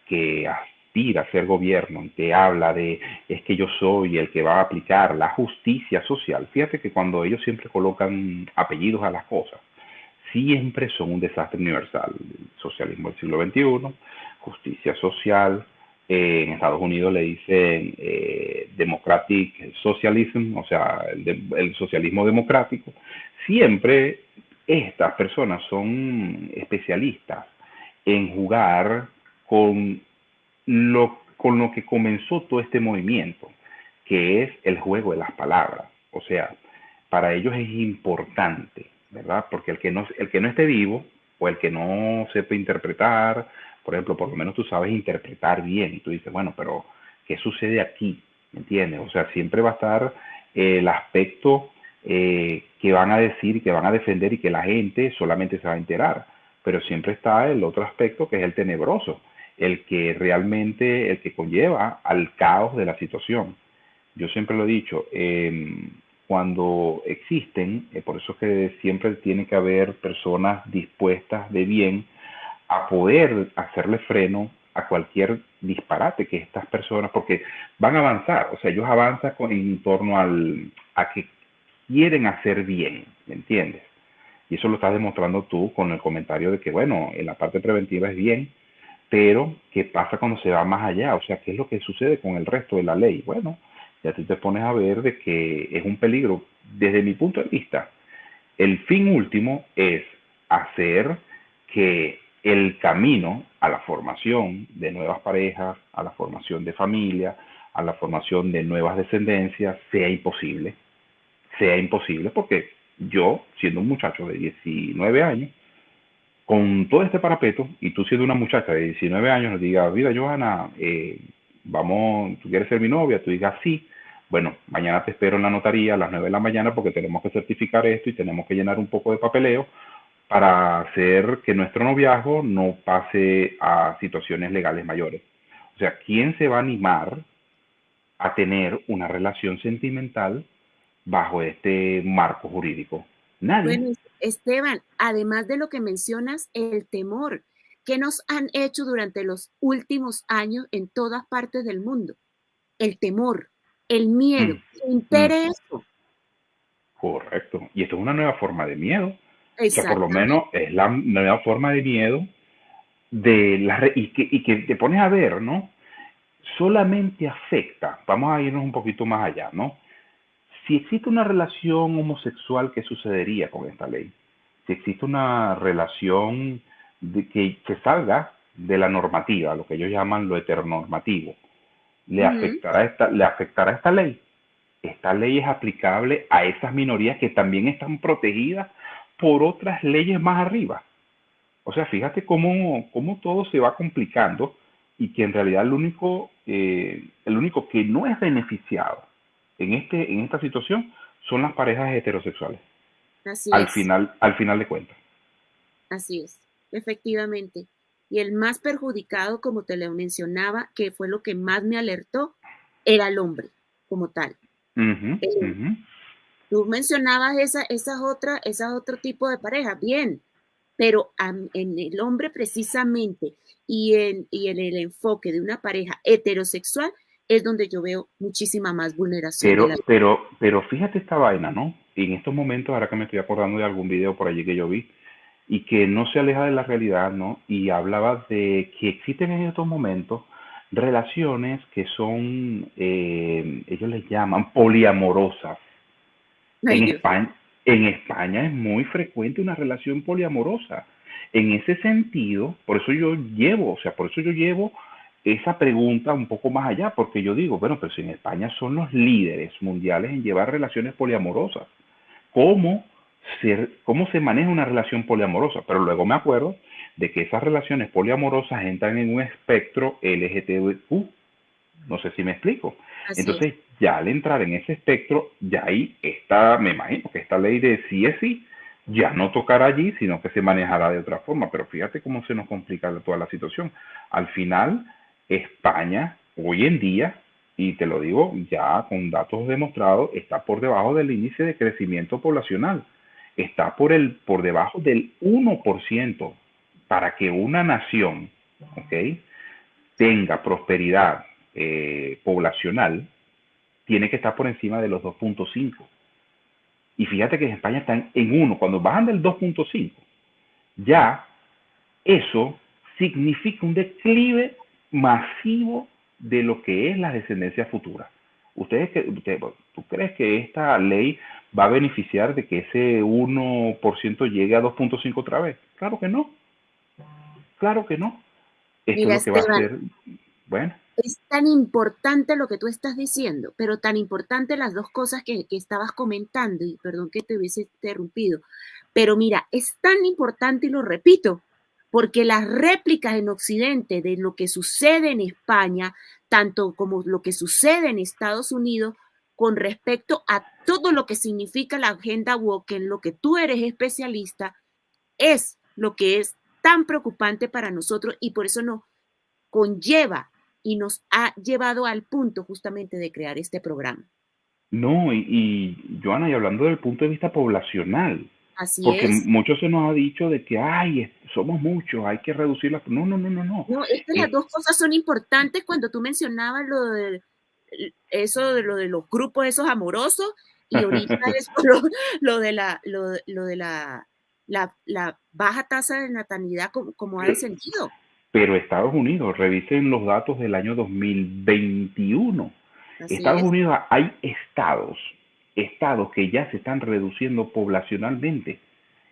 que aspira a ser gobierno y te habla de es que yo soy el que va a aplicar la justicia social. Fíjate que cuando ellos siempre colocan apellidos a las cosas, siempre son un desastre universal. socialismo del siglo XXI, justicia social, eh, en Estados Unidos le dicen eh, democratic socialism, o sea, el, socialismo democrático. Siempre estas personas son especialistas en jugar con lo, con lo que comenzó todo este movimiento, que es el juego de las palabras. O sea, para ellos es importante ¿verdad? Porque el que no, el que no esté vivo o el que no sepa interpretar, por ejemplo, por lo menos tú sabes interpretar bien y tú dices, bueno, pero ¿qué sucede aquí? ¿Me entiendes? O sea, siempre va a estar el aspecto eh, que van a decir, que van a defender y que la gente solamente se va a enterar, pero siempre está el otro aspecto que es el tenebroso, el que realmente, el que conlleva al caos de la situación. Yo siempre lo he dicho, eh, cuando existen, eh, por eso es que siempre tiene que haber personas dispuestas de bien a poder hacerle freno a cualquier disparate que estas personas, porque van a avanzar, o sea, ellos avanzan en torno al, a que quieren hacer bien, ¿me entiendes? Y eso lo estás demostrando tú con el comentario de que, bueno, en la parte preventiva es bien, pero ¿qué pasa cuando se va más allá? O sea, ¿qué es lo que sucede con el resto de la ley? Bueno, ya tú te pones a ver de que es un peligro. Desde mi punto de vista, el fin último es hacer que el camino a la formación de nuevas parejas, a la formación de familia, a la formación de nuevas descendencias, sea imposible. Sea imposible porque yo, siendo un muchacho de 19 años, con todo este parapeto, y tú siendo una muchacha de 19 años, nos diga, mira, Johanna, eh, vamos, tú quieres ser mi novia, tú digas sí, bueno, mañana te espero en la notaría a las 9 de la mañana porque tenemos que certificar esto y tenemos que llenar un poco de papeleo para hacer que nuestro noviazgo no pase a situaciones legales mayores. O sea, ¿quién se va a animar a tener una relación sentimental bajo este marco jurídico? Nadie.
Bueno, Esteban, además de lo que mencionas, el temor que nos han hecho durante los últimos años en todas partes del mundo. El temor, el miedo, mm. impere mm.
Correcto. Y esto es una nueva forma de miedo. O sea, por lo menos es la nueva forma de miedo de la y que, y que te pones a ver, ¿no? Solamente afecta, vamos a irnos un poquito más allá, ¿no? Si existe una relación homosexual, ¿qué sucedería con esta ley? Si existe una relación de que, que salga de la normativa, lo que ellos llaman lo heteronormativo, ¿le, afectará esta, ¿le afectará esta ley? Esta ley es aplicable a esas minorías que también están protegidas por otras leyes más arriba. O sea, fíjate cómo, cómo todo se va complicando y que en realidad el único, eh, el único que no es beneficiado en, este, en esta situación son las parejas heterosexuales.
Así
al
es.
Final, al final de cuentas.
Así es, efectivamente. Y el más perjudicado, como te lo mencionaba, que fue lo que más me alertó, era el hombre como tal.
Uh
Tú mencionabas esa, esas otra, esas otro tipo de pareja, bien, pero en el hombre precisamente y en, y en el enfoque de una pareja heterosexual es donde yo veo muchísima más vulneración.
Pero, pero, pero fíjate esta vaina, ¿no? Y en estos momentos, ahora que me estoy acordando de algún video por allí que yo vi, y que no se aleja de la realidad, ¿no? Y hablaba de que existen en estos momentos relaciones que son, eh, ellos les llaman poliamorosas. En España, en España es muy frecuente una relación poliamorosa. En ese sentido, por eso yo llevo, o sea, por eso yo llevo esa pregunta un poco más allá, porque yo digo, bueno, pero si en España son los líderes mundiales en llevar relaciones poliamorosas, ¿cómo se, cómo se maneja una relación poliamorosa? Pero luego me acuerdo de que esas relaciones poliamorosas entran en un espectro LGTBQ. No sé si me explico. Entonces, ya al entrar en ese espectro, ya ahí está, me imagino que esta ley de sí es sí, ya no tocará allí, sino que se manejará de otra forma. Pero fíjate cómo se nos complica toda la situación. Al final, España, hoy en día, y te lo digo ya con datos demostrados, está por debajo del índice de crecimiento poblacional. Está por, el, por debajo del 1% para que una nación ¿okay? tenga prosperidad eh, poblacional, tiene que estar por encima de los 2.5. Y fíjate que en España están en 1. Cuando bajan del 2.5, ya eso significa un declive masivo de lo que es la descendencia futura. ¿Ustedes usted, ¿Tú crees que esta ley va a beneficiar de que ese 1% llegue a 2.5 otra vez? Claro que no. Claro que no. Esto es lo que va a ser. Bueno.
Es tan importante lo que tú estás diciendo, pero tan importante las dos cosas que, que estabas comentando, y perdón que te hubiese interrumpido, pero mira, es tan importante y lo repito, porque las réplicas en Occidente de lo que sucede en España, tanto como lo que sucede en Estados Unidos, con respecto a todo lo que significa la agenda woke, en lo que tú eres especialista, es lo que es tan preocupante para nosotros y por eso nos conlleva y nos ha llevado al punto justamente de crear este programa.
No, y, y Joana, y hablando del punto de vista poblacional,
Así
porque
es.
mucho se nos ha dicho de que, ay, somos muchos, hay que reducir las... No, no, no, no, no.
No, es que las
Eh,
dos cosas son importantes cuando tú mencionabas lo de eso de lo de los grupos esos amorosos y ahorita eso, lo, lo de la lo, lo de la, la, la baja tasa de natalidad como, como ha descendido.
Pero Estados Unidos, revisen los datos del año 2021.
Así
Estados
es.
Unidos hay estados, estados que ya se están reduciendo poblacionalmente,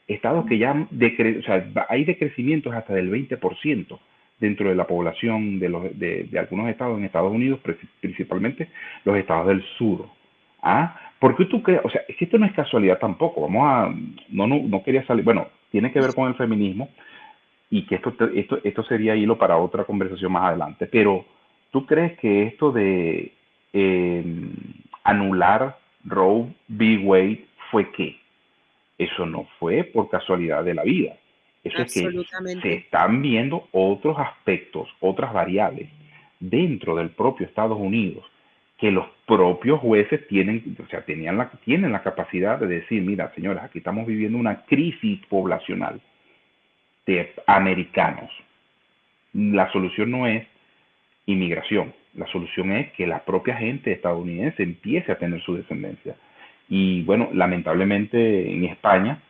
estados que ya decre, o sea, hay decrecimientos hasta del 20% dentro de la población de, los, de, algunos estados en Estados Unidos, principalmente los estados del sur. ¿Ah? Porque tú crees, o sea, es que esto no es casualidad tampoco, vamos a, no, no, no quería salir, bueno, tiene que ver con el feminismo y que esto, esto, esto sería hilo para otra conversación más adelante, pero tú crees que esto de eh, anular Roe v. Wade fue qué? Eso no fue por casualidad de la vida. Eso es que se están viendo otros aspectos, otras variables dentro del propio Estados Unidos que los propios jueces tienen, o sea, tenían la, tienen la capacidad de decir, mira, señores, aquí estamos viviendo una crisis poblacional de americanos. La solución no es inmigración, la solución es que la propia gente estadounidense empiece a tener su descendencia. Y bueno, lamentablemente en España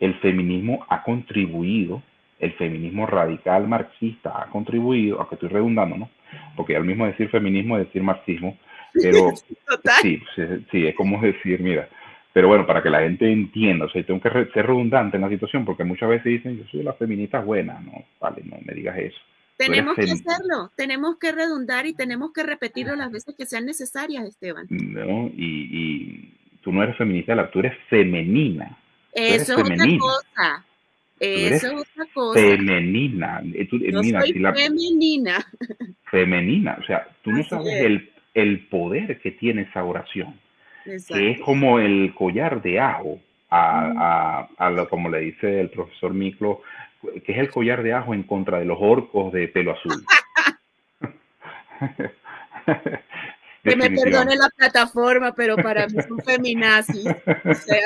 el feminismo ha contribuido, el feminismo radical marxista ha contribuido, aunque estoy redundando, ¿no? Porque al mismo decir feminismo es decir marxismo, pero sí, sí, es como decir, mira, pero bueno, para que la gente entienda, o sea, tengo que ser redundante en la situación, porque muchas veces dicen, yo soy la feminista buena, no, vale, no me digas eso.
Tenemos que hacerlo, tenemos que redundar y tenemos que repetirlo las veces que sean necesarias, Esteban.
No, y, y tú no eres feminista, tú eres femenina.
Eso es otra cosa. Eso es otra cosa.
Femenina. Eh, tú,
Yo soy femenina.
Femenina. O sea, tú no sabes el, el, poder que tiene esa oración. Que es como el collar de ajo, a, a, a lo, como le dice el profesor Miklo, que es el collar de ajo en contra de los orcos de pelo azul.
que me perdone la plataforma, pero para mí son feminazis. O sea,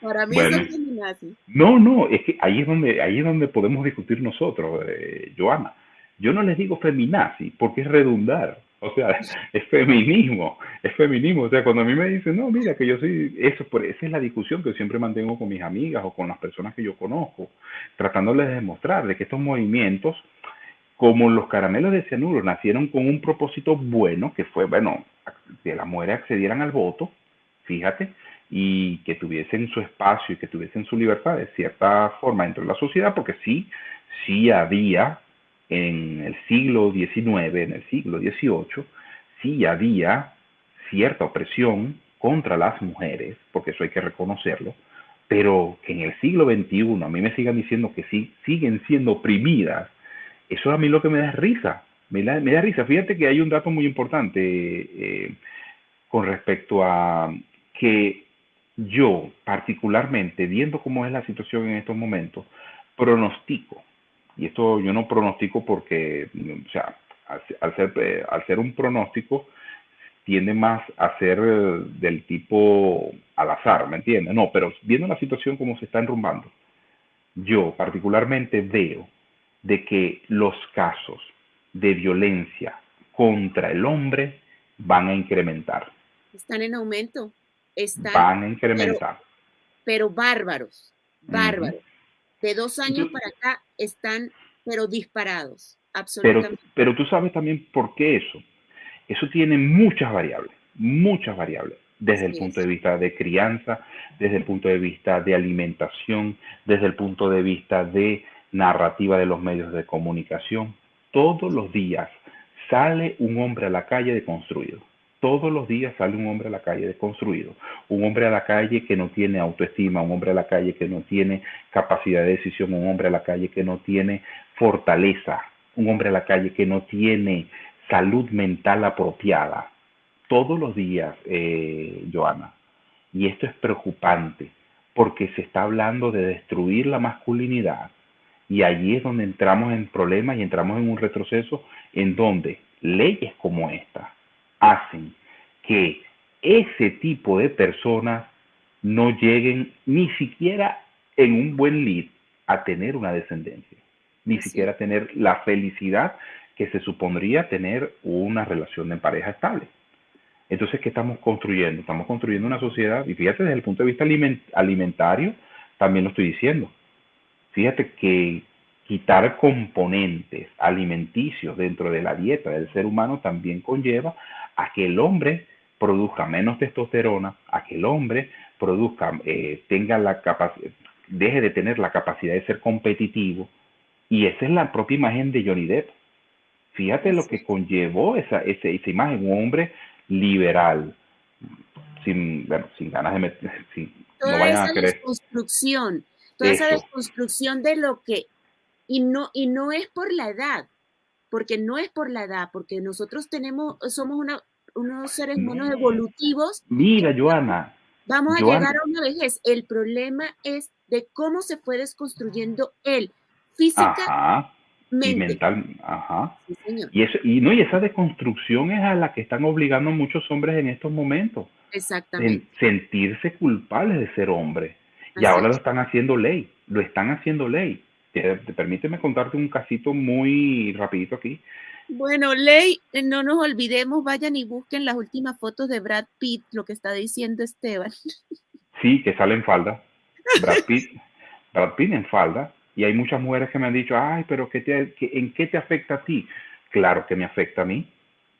para mí son feminazis.
No, no, es que ahí es donde, ahí es donde podemos discutir nosotros, eh, Joana. Yo no les digo feminazi porque es redundar. O sea, es feminismo, es feminismo. O sea, cuando a mí me dicen, no, mira, que yo soy, eso, por, esa es la discusión que siempre mantengo con mis amigas o con las personas que yo conozco, tratándoles de demostrarles que estos movimientos, como los caramelos de cianuro, nacieron con un propósito bueno, que fue, bueno, que las mujeres accedieran al voto, fíjate, y que tuviesen su espacio y que tuviesen su libertad de cierta forma dentro de la sociedad, porque sí, sí había en el siglo XIX, en el siglo XVIII, sí había cierta opresión contra las mujeres, porque eso hay que reconocerlo, pero que en el siglo XXI a mí me sigan diciendo que sí, siguen siendo oprimidas, eso a mí lo que me da risa, me da, me da risa. Fíjate que hay un dato muy importante eh, con respecto a que yo, particularmente, viendo cómo es la situación en estos momentos, pronostico y esto yo no pronostico porque, o sea, al, ser, eh, al ser un pronóstico, tiende más a ser eh, del tipo al azar, ¿me entiendes? No, pero viendo la situación como se está enrumbando, yo particularmente veo de que los casos de violencia contra el hombre van a incrementar.
Están en aumento. Están,
van a incrementar.
Pero, bárbaros, bárbaros de dos años para acá están, pero disparados, absolutamente.
Pero, tú sabes también por qué eso. Eso tiene muchas variables, muchas variables, desde el punto de vista de crianza, desde el punto de vista de alimentación, desde el punto de vista de narrativa de los medios de comunicación. Todos los días sale un hombre a la calle deconstruido todos los días sale un hombre a la calle deconstruido, un hombre a la calle que no tiene autoestima, un hombre a la calle que no tiene capacidad de decisión, un hombre a la calle que no tiene fortaleza, un hombre a la calle que no tiene salud mental apropiada. Todos los días, eh, Joana. Y esto es preocupante porque se está hablando de destruir la masculinidad y allí es donde entramos en problemas y entramos en un retroceso en donde leyes como esta, hacen que ese tipo de personas no lleguen ni siquiera en un buen lead a tener una descendencia, ni siquiera a tener la felicidad que se supondría tener una relación de pareja estable. Entonces, ¿qué estamos construyendo? Estamos construyendo una sociedad, y fíjate desde el punto de vista alimentario, también lo estoy diciendo. Fíjate que quitar componentes alimenticios dentro de la dieta del ser humano también conlleva a que el hombre produzca menos testosterona, a que el hombre produzca, eh, tenga la deje de tener la capacidad de ser competitivo. Y esa es la propia imagen de Johnny Depp. Fíjate lo que conllevó esa, esa, esa imagen, un hombre liberal, sin, bueno, sin ganas de meter,
toda no esa desconstrucción, toda esa desconstrucción de lo que, y no, y no es por la edad, porque no es por la edad, porque nosotros tenemos, somos una, unos seres humanos evolutivos.
Mira, Joana.
Vamos a llegar a una vejez. El problema es de cómo se fue desconstruyendo él, física
y mental. Ajá. Y, eso, y, no, y esa deconstrucción es a la que están obligando muchos hombres en estos momentos.
Exactamente.
sentirse culpables de ser hombre. Y ahora lo están haciendo ley, lo están haciendo ley. Permíteme contarte un casito muy rapidito aquí.
Bueno, Ley, eh, no nos olvidemos, vayan y busquen las últimas fotos de Brad Pitt, lo que está diciendo Esteban.
Sí, que sale en falda. Brad Pitt, Brad Pitt en falda. Y hay muchas mujeres que me han dicho, ay, pero ¿qué te, ¿en qué te afecta a ti? Claro que me afecta a mí,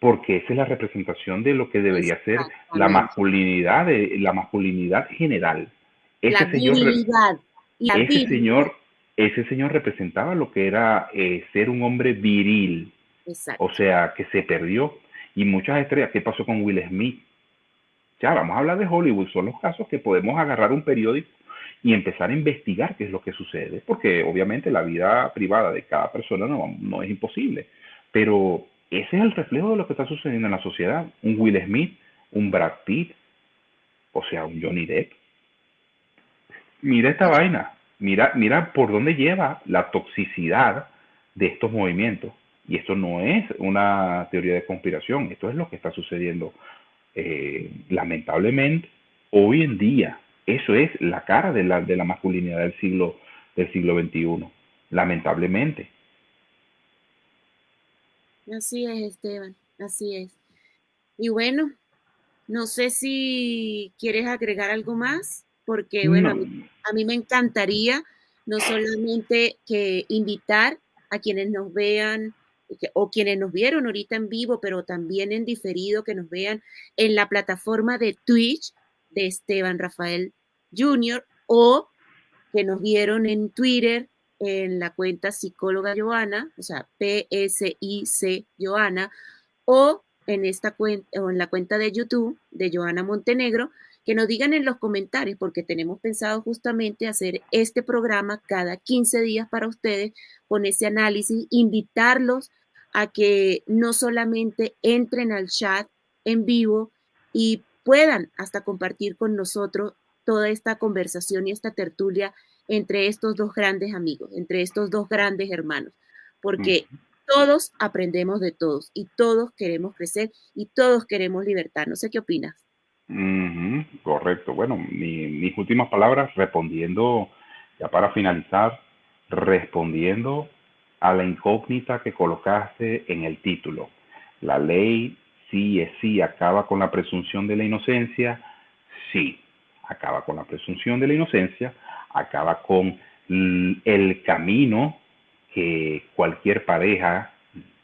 porque esa es la representación de lo que debería ser la masculinidad, de, la masculinidad general. Ese
la
señor,
ese
señor, ese señor representaba lo que era eh, ser un hombre viril, o sea, que se perdió. Y muchas estrellas, ¿qué pasó con Will Smith? Ya, vamos a hablar de Hollywood, son los casos que podemos agarrar un periódico y empezar a investigar qué es lo que sucede, porque obviamente la vida privada de cada persona no, no es imposible, pero ese es el reflejo de lo que está sucediendo en la sociedad. Un Will Smith, un Brad Pitt, o sea, un Johnny Depp. Mira esta vaina, mira, mira por dónde lleva la toxicidad de estos movimientos. Y esto no es una teoría de conspiración, esto es lo que está sucediendo eh, lamentablemente hoy en día. Eso es la cara de la, masculinidad del siglo, del siglo XXI, lamentablemente.
Así es, Esteban, así es. Y bueno, no sé si quieres agregar algo más, porque bueno, a, mí, a mí me encantaría no solamente que invitar a quienes nos vean o quienes nos vieron ahorita en vivo, pero también en diferido, que nos vean en la plataforma de Twitch de Esteban Rafael Jr. o que nos vieron en Twitter en la cuenta psicóloga Joana, o sea, P-S-I-C Joana, o en esta cuenta o en la cuenta de YouTube de Joana Montenegro, que nos digan en los comentarios, porque tenemos pensado justamente hacer este programa cada 15 días para ustedes con ese análisis, invitarlos a que no solamente entren al chat en vivo y puedan hasta compartir con nosotros toda esta conversación y esta tertulia entre estos dos grandes amigos, entre estos dos grandes hermanos, porque todos aprendemos de todos y todos queremos crecer y todos queremos libertad. No sé qué opinas.
Correcto. Bueno, mis últimas palabras respondiendo, ya para finalizar, respondiendo a la incógnita que colocaste en el título. La ley sí es sí acaba con la presunción de la inocencia. Sí, acaba con la presunción de la inocencia, acaba con el camino que cualquier pareja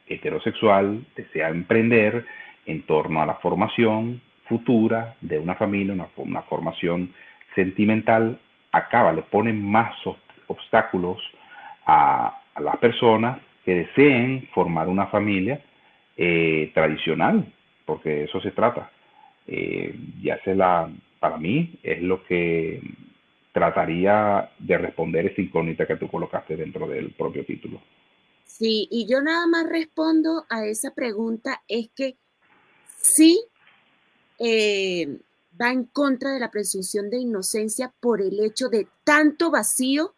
heterosexual desea emprender en torno a la formación futura de una familia, una, formación sentimental, acaba, le pone más obstáculos a, las personas que deseen formar una familia eh, tradicional, porque eso se trata. Eh, ya se la para mí es lo que trataría de responder esa incógnita que tú colocaste dentro del propio título.
Sí, y yo nada más respondo a esa pregunta, es que sí eh, va en contra de la presunción de inocencia por el hecho de tanto vacío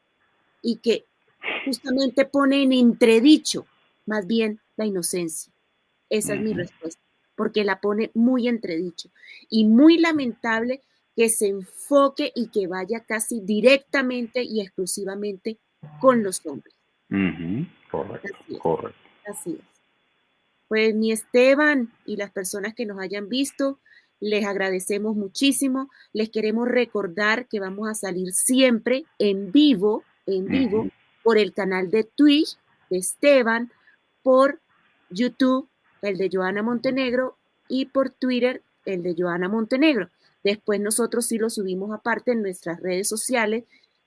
y que justamente pone en entredicho más bien la inocencia. Esa es mi respuesta, porque la pone muy entredicho y muy lamentable que se enfoque y que vaya casi directamente y exclusivamente con los hombres.
Correcto, Así correcto.
Así es. Pues mi Esteban y las personas que nos hayan visto, les agradecemos muchísimo. Les queremos recordar que vamos a salir siempre en vivo, en vivo, por el canal de Twitch de Esteban, por YouTube, el de Joana Montenegro, y por Twitter, el de Joana Montenegro. Después nosotros sí lo subimos aparte en nuestras redes sociales.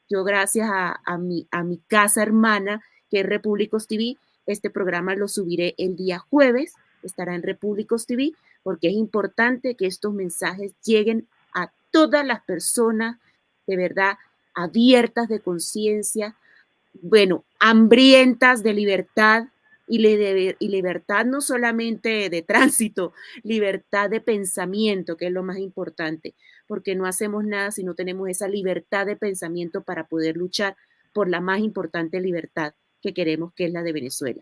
Yo gracias a, mi, a mi casa hermana, que es Repúblicos TV, este programa lo subiré el día jueves, estará en Repúblicos TV, porque es importante que estos mensajes lleguen a todas las personas de verdad abiertas de conciencia, bueno, hambrientas de libertad, y, libertad no solamente de tránsito, libertad de pensamiento, que es lo más importante, porque no hacemos nada si no tenemos esa libertad de pensamiento para poder luchar por la más importante libertad que queremos, que es la de Venezuela.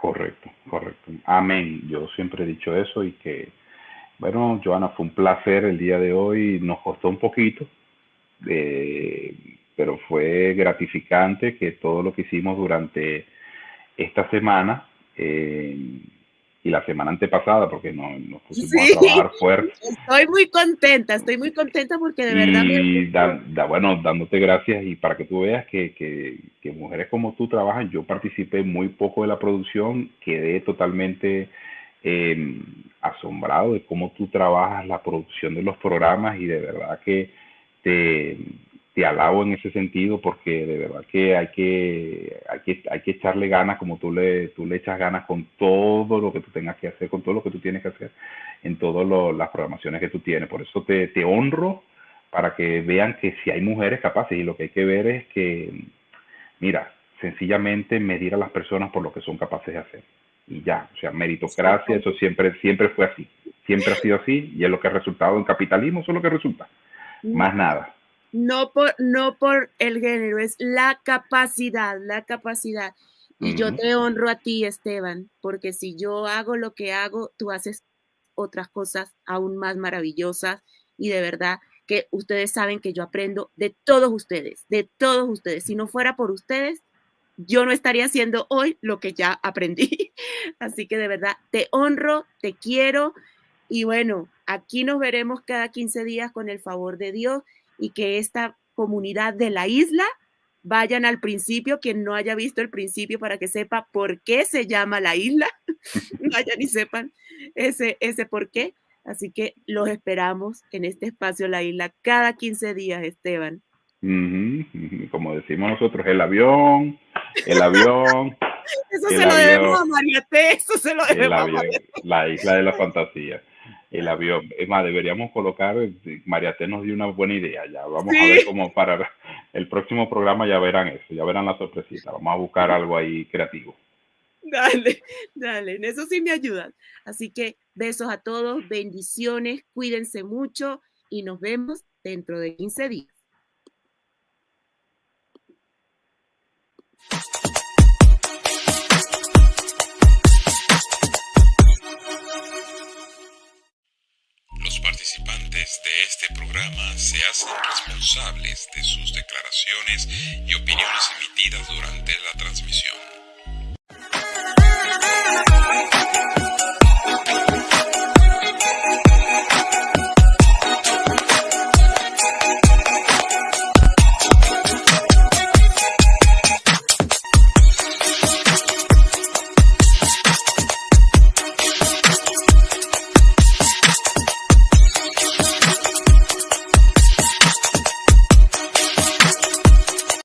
Correcto, correcto. Amén. Yo siempre he dicho eso y que, bueno, Joana, fue un placer el día de hoy. Nos costó un poquito, eh, pero fue gratificante que todo lo que hicimos durante esta semana eh, y la semana antepasada, porque no, nos pusimos a trabajar fuerte.
Estoy muy contenta, estoy muy contenta porque de verdad...
Y da, bueno, dándote gracias y para que tú veas que, que, que, mujeres como tú trabajan, yo participé muy poco de la producción, quedé totalmente eh, asombrado de cómo tú trabajas la producción de los programas y de verdad que te te alabo en ese sentido porque de verdad que hay que, hay que, hay que echarle ganas como tú le, tú le echas ganas con todo lo que tú tengas que hacer, con todo lo que tú tienes que hacer en todas las programaciones que tú tienes. Por eso te, te honro para que vean que si hay mujeres capaces y lo que hay que ver es que, mira, sencillamente medir a las personas por lo que son capaces de hacer. Y ya, o sea, meritocracia, eso siempre, siempre fue así. Siempre ha sido así y es lo que ha resultado en capitalismo, eso es lo que resulta. Más nada
no por, no por el género, es la capacidad, la capacidad. Y yo te honro a ti, Esteban, porque si yo hago lo que hago, tú haces otras cosas aún más maravillosas y de verdad que ustedes saben que yo aprendo de todos ustedes, de todos ustedes. Si no fuera por ustedes, yo no estaría haciendo hoy lo que ya aprendí. Así que de verdad, te honro, te quiero y bueno, aquí nos veremos cada 15 días con el favor de Dios y que esta comunidad de la isla vayan al principio, quien no haya visto el principio para que sepa por qué se llama la isla, vayan y sepan ese, ese por qué. Así que los esperamos en este espacio La Isla cada 15 días, Esteban.
Como decimos nosotros, el avión, el avión.
eso se lo debemos a Mariate, eso se lo debemos a
La isla de la fantasía el avión. Es más, deberíamos colocar, Mariate nos dio una buena idea, ya vamos a ver cómo para el próximo programa ya verán eso, ya verán la sorpresita, vamos a buscar algo ahí creativo.
Dale, dale, en eso sí me ayudan. Así que besos a todos, bendiciones, cuídense mucho y nos vemos dentro de 15 días.
este programa se hacen responsables de sus declaraciones y opiniones emitidas durante la transmisión.